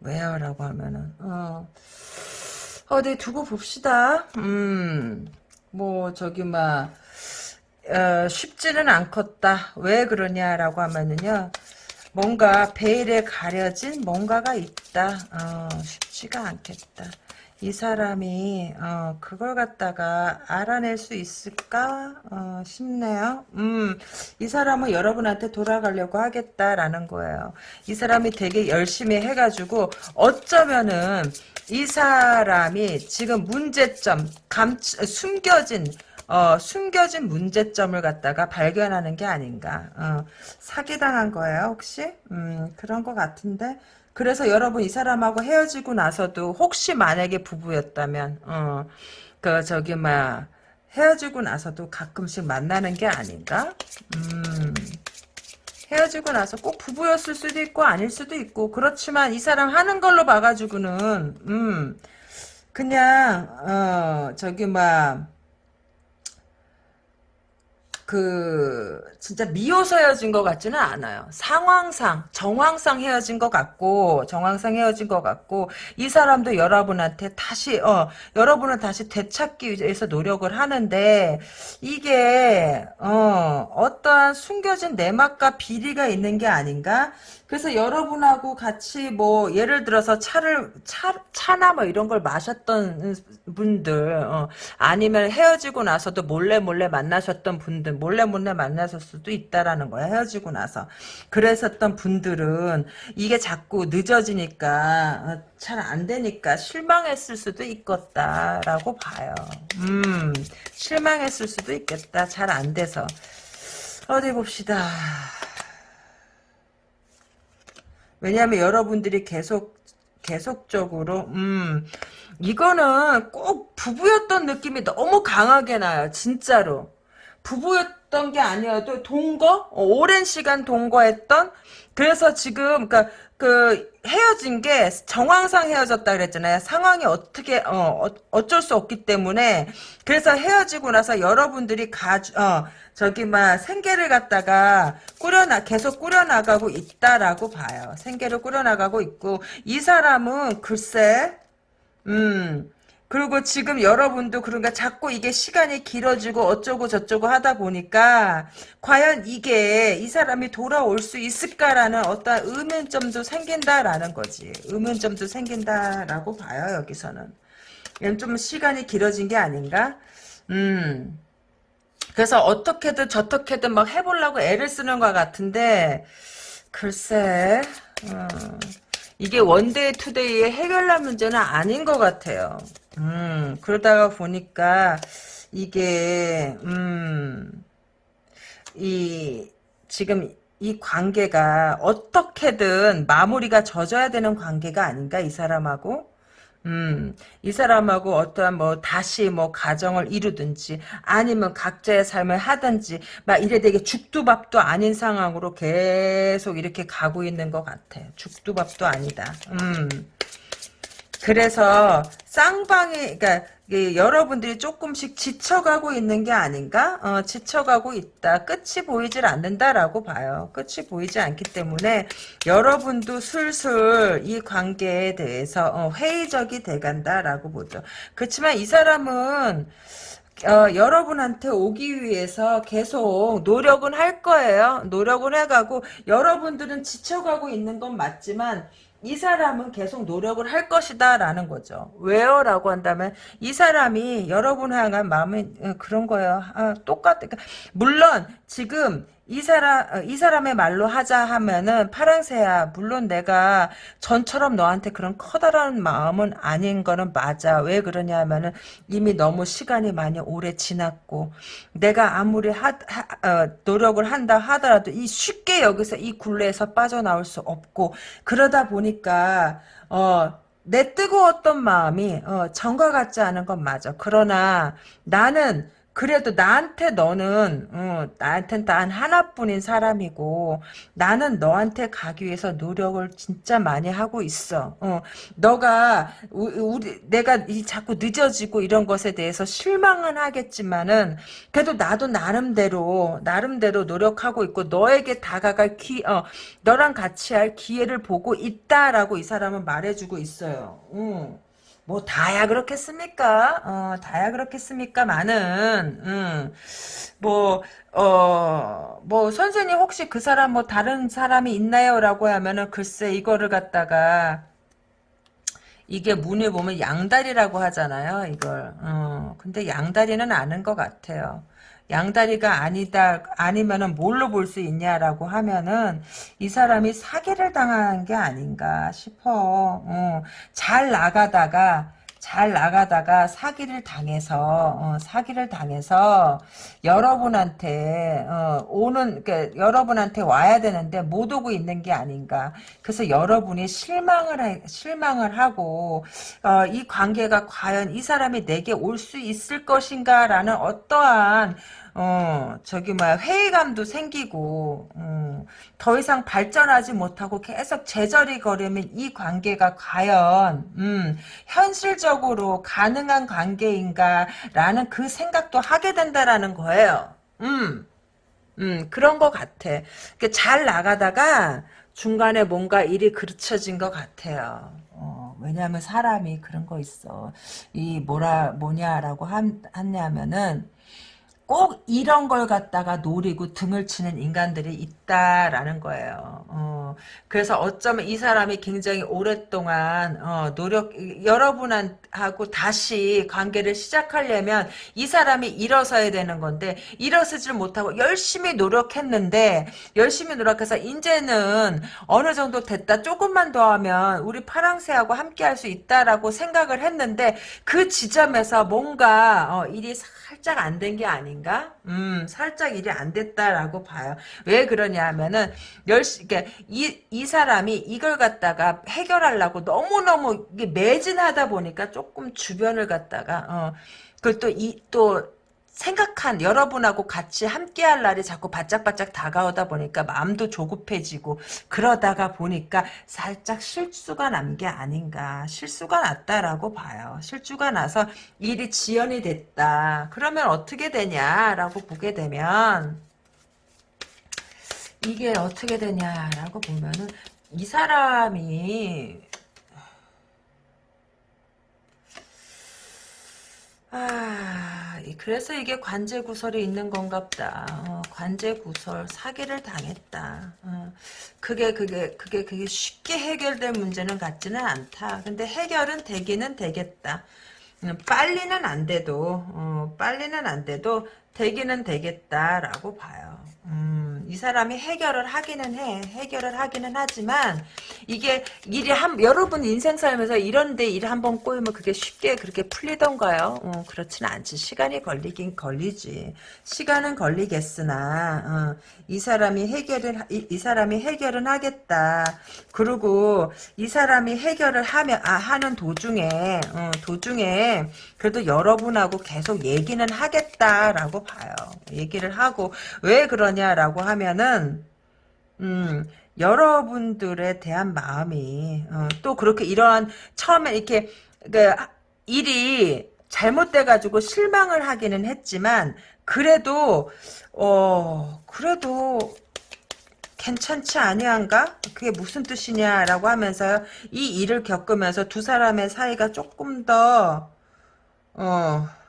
Speaker 1: 왜요? 라고 하면은, 어, 어디 두고 봅시다. 음, 뭐, 저기, 막, 어, 쉽지는 않겠다. 왜 그러냐라고 하면은요, 뭔가 베일에 가려진 뭔가가 있다. 어, 쉽지가 않겠다. 이 사람이 어, 그걸 갖다가 알아낼 수 있을까 어, 싶네요. 음, 이 사람은 여러분한테 돌아가려고 하겠다라는 거예요. 이 사람이 되게 열심히 해가지고 어쩌면은 이 사람이 지금 문제점 감 숨겨진 어, 숨겨진 문제점을 갖다가 발견하는 게 아닌가. 어, 사기당한 거예요, 혹시? 음, 그런 것 같은데. 그래서 여러분 이 사람하고 헤어지고 나서도 혹시 만약에 부부였다면 어, 그 저기 막 헤어지고 나서도 가끔씩 만나는 게 아닌가? 음, 헤어지고 나서 꼭 부부였을 수도 있고 아닐 수도 있고 그렇지만 이 사람 하는 걸로 봐가지고는 음 그냥 어 저기 막 그 진짜 미워서 헤어진 것 같지는 않아요. 상황상 정황상 헤어진 것 같고 정황상 헤어진 것 같고 이 사람도 여러분한테 다시 어 여러분을 다시 되찾기 위해서 노력을 하는데 이게 어 어떠한 숨겨진 내막과 비리가 있는 게 아닌가? 그래서 여러분하고 같이 뭐 예를 들어서 차를 차 차나 뭐 이런 걸 마셨던 분들 어, 아니면 헤어지고 나서도 몰래 몰래 만나셨던 분들 몰래 몰래 만나셨을 수도 있다라는 거야 헤어지고 나서 그랬었던 분들은 이게 자꾸 늦어지니까 어, 잘안 되니까 실망했을 수도 있겠다라고 봐요. 음 실망했을 수도 있겠다 잘 안 돼서 어디 봅시다. 왜냐하면 여러분들이 계속 계속적으로 음 이거는 꼭 부부였던 느낌이 너무 강하게 나요 진짜로. 부부였던 게 아니어도 동거? 어, 오랜 시간 동거했던? 그래서 지금 그러니까 그 헤어진 게 정황상 헤어졌다 그랬잖아요. 상황이 어떻게 어, 어 쩔 수 없기 때문에. 그래서 헤어지고 나서 여러분들이 가 어, 저기 막 생계를 갖다가 꾸려나 계속 꾸려나가고 있다라고 봐요. 생계를 꾸려나가고 있고 이 사람은 글쎄 음 그리고 지금 여러분도 그런가 자꾸 이게 시간이 길어지고 어쩌고 저쩌고 하다 보니까 과연 이게 이 사람이 돌아올 수 있을까라는 어떤 의문점도 생긴다라는 거지. 의문점도 생긴다라고 봐요 여기서는. 좀 시간이 길어진 게 아닌가? 음. 그래서 어떻게든 저떻게든 막 해보려고 애를 쓰는 것 같은데 글쎄 어, 이게 one day two day의 해결할 문제는 아닌 것 같아요. 음, 그러다가 보니까 이게 음, 이 지금 이 관계가 어떻게든 마무리가 져져야 되는 관계가 아닌가 이 사람하고 음, 이 사람하고 어떠한 뭐 다시 뭐 가정을 이루든지 아니면 각자의 삶을 하든지 막 이래 되게 죽두 밥도 아닌 상황으로 계속 이렇게 가고 있는 것 같아. 죽두 밥도 아니다. 음. 그래서 쌍방이 그러니까 여러분들이 조금씩 지쳐가고 있는 게 아닌가? 어, 지쳐가고 있다. 끝이 보이질 않는다라고 봐요. 끝이 보이지 않기 때문에 여러분도 슬슬 이 관계에 대해서 어, 회의적이 돼간다라고 보죠. 그렇지만 이 사람은 어, 여러분한테 오기 위해서 계속 노력은 할 거예요. 노력은 해가고 여러분들은 지쳐가고 있는 건 맞지만 이 사람은 계속 노력을 할 것이다 라는 거죠. 왜요? 라고 한다면 이 사람이 여러분 향한 마음이 어, 그런 거예요. 아, 똑같, 그러니까 물론 지금 이 사람 어, 이 사람의 말로 하자 하면은 파랑새야 물론 내가 전처럼 너한테 그런 커다란 마음은 아닌 거는 맞아 왜 그러냐 하면은 이미 너무 시간이 많이 오래 지났고 내가 아무리 하, 하 어, 노력을 한다 하더라도 이 쉽게 여기서 이 굴레에서 빠져나올 수 없고 그러다 보니까 어 내 뜨거웠던 마음이 어, 전과 같지 않은 건 맞아. 그러나 나는 그래도 나한테 너는 어, 나한텐 단 하나뿐인 사람이고 나는 너한테 가기 위해서 노력을 진짜 많이 하고 있어. 어, 너가 우리 내가 이 자꾸 늦어지고 이런 것에 대해서 실망은 하겠지만은 그래도 나도 나름대로 나름대로 노력하고 있고 너에게 다가갈 기 어, 너랑 같이 할 기회를 보고 있다라고 이 사람은 말해주고 있어요. 응. 뭐 다야 그렇겠습니까? 어, 다야 그렇겠습니까? 많은 음, 뭐 어, 뭐 선생님 혹시 그 사람 뭐 다른 사람이 있나요? 라고 하면은 글쎄 이거를 갖다가 이게 문에 보면 양다리라고 하잖아요. 이걸. 어, 근데 양다리는 아는 것 같아요. 양다리가 아니다 아니면은 뭘로 볼 수 있냐라고 하면은 이 사람이 사기를 당한 게 아닌가 싶어. 어, 잘 나가다가 잘 나가다가 사기를 당해서 어, 사기를 당해서 여러분한테 어, 오는 그러니까 여러분한테 와야 되는데 못 오고 있는 게 아닌가. 그래서 여러분이 실망을 하, 실망을 하고 어, 이 관계가 과연 이 사람이 내게 올 수 있을 것인가라는 어떠한 어, 저기, 뭐야, 회의감도 생기고, 어, 더 이상 발전하지 못하고 계속 제자리 걸으면 이 관계가 과연, 음, 현실적으로 가능한 관계인가라는 그 생각도 하게 된다라는 거예요. 음, 음, 그런 것 같아. 잘 나가다가 중간에 뭔가 일이 그르쳐진 것 같아요. 어, 왜냐하면 사람이 그런 거 있어. 이 뭐라, 뭐냐라고 한, 하냐면은, 꼭 이런 걸 갖다가 노리고 등을 치는 인간들이 있다라는 거예요. 어, 그래서 어쩌면 이 사람이 굉장히 오랫동안 어, 노력 여러분하고 다시 관계를 시작하려면 이 사람이 일어서야 되는 건데 일어서질 못하고 열심히 노력했는데 열심히 노력해서 이제는 어느 정도 됐다 조금만 더 하면 우리 파랑새하고 함께 할 수 있다라고 생각을 했는데 그 지점에서 뭔가 어, 일이 살짝 안 된 게 아닌가? 음, 살짝 일이 안 됐다라고 봐요. 왜 그러냐 하면은, 열시, 그러니까 이, 이 사람이 이걸 갖다가 해결하려고 너무너무 매진하다 보니까 조금 주변을 갖다가, 어, 그또 이, 또, 생각한 여러분하고 같이 함께할 날이 자꾸 바짝바짝 다가오다 보니까 마음도 조급해지고 그러다가 보니까 살짝 실수가 난 게 아닌가. 실수가 났다라고 봐요. 실수가 나서 일이 지연이 됐다. 그러면 어떻게 되냐라고 보게 되면 이게 어떻게 되냐라고 보면은 이 사람이 아, 그래서 이게 관제 구설이 있는 건갑다. 어, 관제 구설, 사기를 당했다. 어, 그게, 그게, 그게, 그게 쉽게 해결될 문제는 같지는 않다. 근데 해결은 되기는 되겠다. 음, 빨리는 안 돼도, 어, 빨리는 안 돼도 되기는 되겠다라고 봐요. 음, 이 사람이 해결을 하기는 해. 해결을 하기는 하지만 이게 일이 한 여러분 인생 살면서 이런데 일 한 번 꼬이면 그게 쉽게 그렇게 풀리던가요? 어, 그렇지는 않지. 시간이 걸리긴 걸리지. 시간은 걸리겠으나 어, 이 사람이 해결을 이, 이, 사람이 해결은 하겠다. 그리고 이 사람이 해결을 하면 아 하는 도중에 어, 도중에 그래도 여러분하고 계속 얘기는 하겠다라고 봐요. 얘기를 하고 왜 그러냐라고 하면 은 음. 여러분들에 대한 마음이 어, 또 그렇게 이러한 처음에 이렇게 그 일이 잘못돼 가지고 실망을 하기는 했지만 그래도 어 그래도 괜찮지 아니한가? 그게 무슨 뜻이냐라고 하면서 이 일을 겪으면서 두 사람의 사이가 조금 더 어.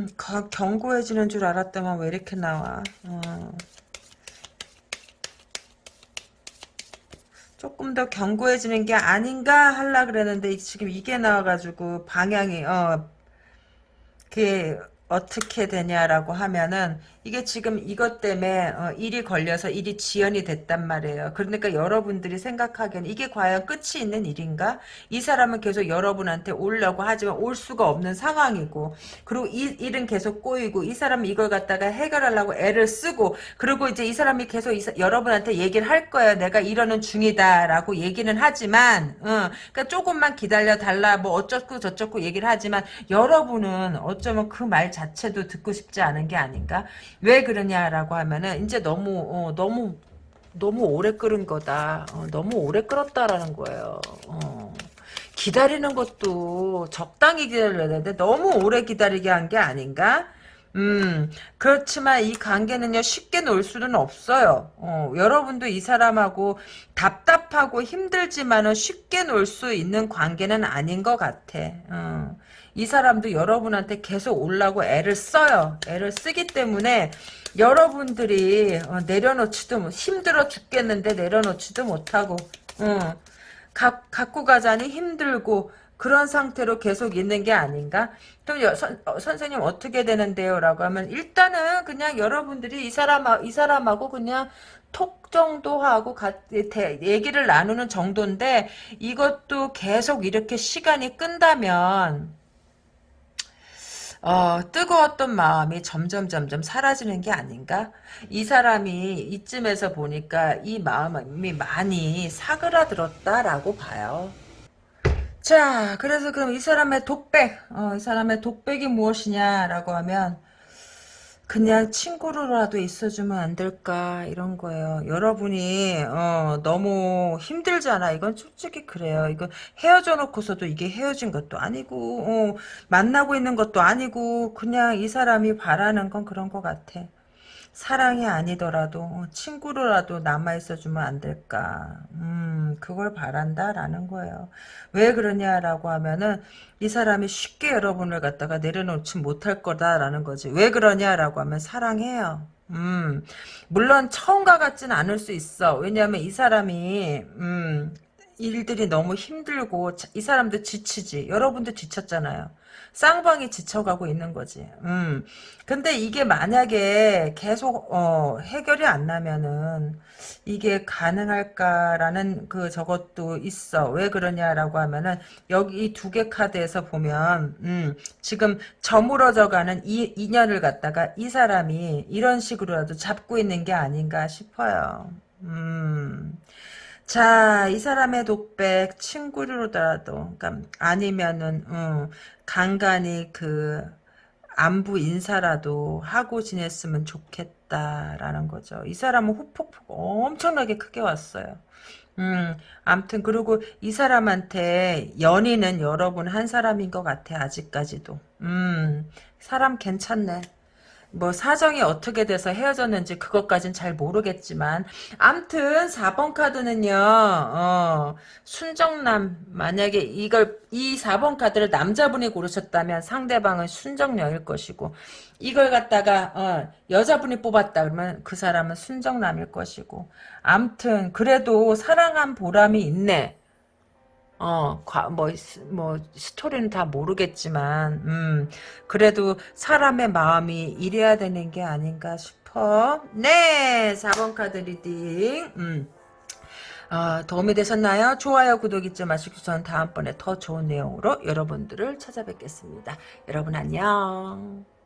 Speaker 1: 음, 견고해지는 줄 알았더만 왜 이렇게 나와. 어. 조금 더 견고해지는 게 아닌가 할라 그랬는데 지금 이게 나와가지고 방향이 어 그게 어떻게 되냐라고 하면은 이게 지금 이것 때문에 어, 일이 걸려서 일이 지연이 됐단 말이에요. 그러니까 여러분들이 생각하기에는 이게 과연 끝이 있는 일인가? 이 사람은 계속 여러분한테 오려고 하지만 올 수가 없는 상황이고 그리고 이 일은 계속 꼬이고 이 사람은 이걸 갖다가 해결하려고 애를 쓰고 그리고 이제 이 사람이 계속 이, 여러분한테 얘기를 할 거예요. 내가 이러는 중이다라고 얘기는 하지만 어, 그러니까 조금만 기다려 달라 뭐 어쩌고 저쩌고 얘기를 하지만 여러분은 어쩌면 그 말 자체도 듣고 싶지 않은 게 아닌가? 왜 그러냐라고 하면은 이제 너무 어, 너무 너무 오래 끓은 거다. 어, 너무 오래 끓었다라는 거예요. 어. 기다리는 것도 적당히 기다려야 되는데 너무 오래 기다리게 한 게 아닌가? 음, 그렇지만 이 관계는요, 쉽게 놀 수는 없어요. 어, 여러분도 이 사람하고 답답하고 힘들지만은 쉽게 놀 수 있는 관계는 아닌 것 같아. 어. 이 사람도 여러분한테 계속 올라고 애를 써요. 애를 쓰기 때문에 여러분들이 어, 내려놓지도 힘들어 죽겠는데 내려놓지도 못하고 응. 가, 갖고 가자니 힘들고 그런 상태로 계속 있는 게 아닌가? 그럼 여, 선, 어, 선생님 어떻게 되는데요? 라고 하면 일단은 그냥 여러분들이 이 사람 이 사람하고 그냥 톡 정도 하고 가, 대, 얘기를 나누는 정도인데 이것도 계속 이렇게 시간이 끈다면 어, 뜨거웠던 마음이 점점 점점 사라지는 게 아닌가? 이 사람이 이쯤에서 보니까 이 마음이 많이 사그라들었다라고 봐요. 자, 그래서 그럼 이 사람의 독백, 어, 이 사람의 독백이 무엇이냐라고 하면 그냥 친구로라도 있어주면 안 될까 이런 거예요. 여러분이 어, 너무 힘들잖아. 이건 솔직히 그래요. 이거 헤어져 놓고서도 이게 헤어진 것도 아니고 어, 만나고 있는 것도 아니고 그냥 이 사람이 바라는 건 그런 것 같아. 사랑이 아니더라도 어, 친구로라도 남아있어주면 안 될까. 음, 그걸 바란다라는 거예요. 왜 그러냐라고 하면은 이 사람이 쉽게 여러분을 갖다가 내려놓지 못할 거다라는 거지. 왜 그러냐라고 하면 사랑해요. 음, 물론 처음과 같지는 않을 수 있어. 왜냐하면 이 사람이 음, 일들이 너무 힘들고 이 사람도 지치지. 여러분도 지쳤잖아요. 쌍방이 지쳐가고 있는 거지. 음. 근데 이게 만약에 계속 어, 해결이 안 나면은 이게 가능할까라는 그 저것도 있어. 왜 그러냐라고 하면은 여기 두개 카드에서 보면 음, 지금 저물어져가는 이 인연을 갖다가 이 사람이 이런 식으로라도 잡고 있는 게 아닌가 싶어요. 음. 자, 이 사람의 독백 친구로라도 그러니까 아니면은 음, 간간히 그 안부 인사라도 하고 지냈으면 좋겠다라는 거죠. 이 사람은 후폭풍 엄청나게 크게 왔어요. 음, 암튼 그리고 이 사람한테 연인은 여러분 한 사람인 것 같아 아직까지도. 음, 사람 괜찮네. 뭐 사정이 어떻게 돼서 헤어졌는지 그것까진 잘 모르겠지만 암튼 4번 카드는요 어, 순정남 만약에 이걸 이 4번 카드를 남자분이 고르셨다면 상대방은 순정녀일 것이고 이걸 갖다가 어, 여자분이 뽑았다 그러면 그 사람은 순정남일 것이고 암튼 그래도 사랑한 보람이 있네 어, 뭐, 뭐, 스토리는 다 모르겠지만, 음, 그래도 사람의 마음이 이래야 되는 게 아닌가 싶어. 네, 4번 카드 reading. 음. 어, 도움이 되셨나요? 좋아요, 구독 잊지 마시고 저는 다음번에 더 좋은 내용으로 여러분들을 찾아뵙겠습니다. 여러분 안녕.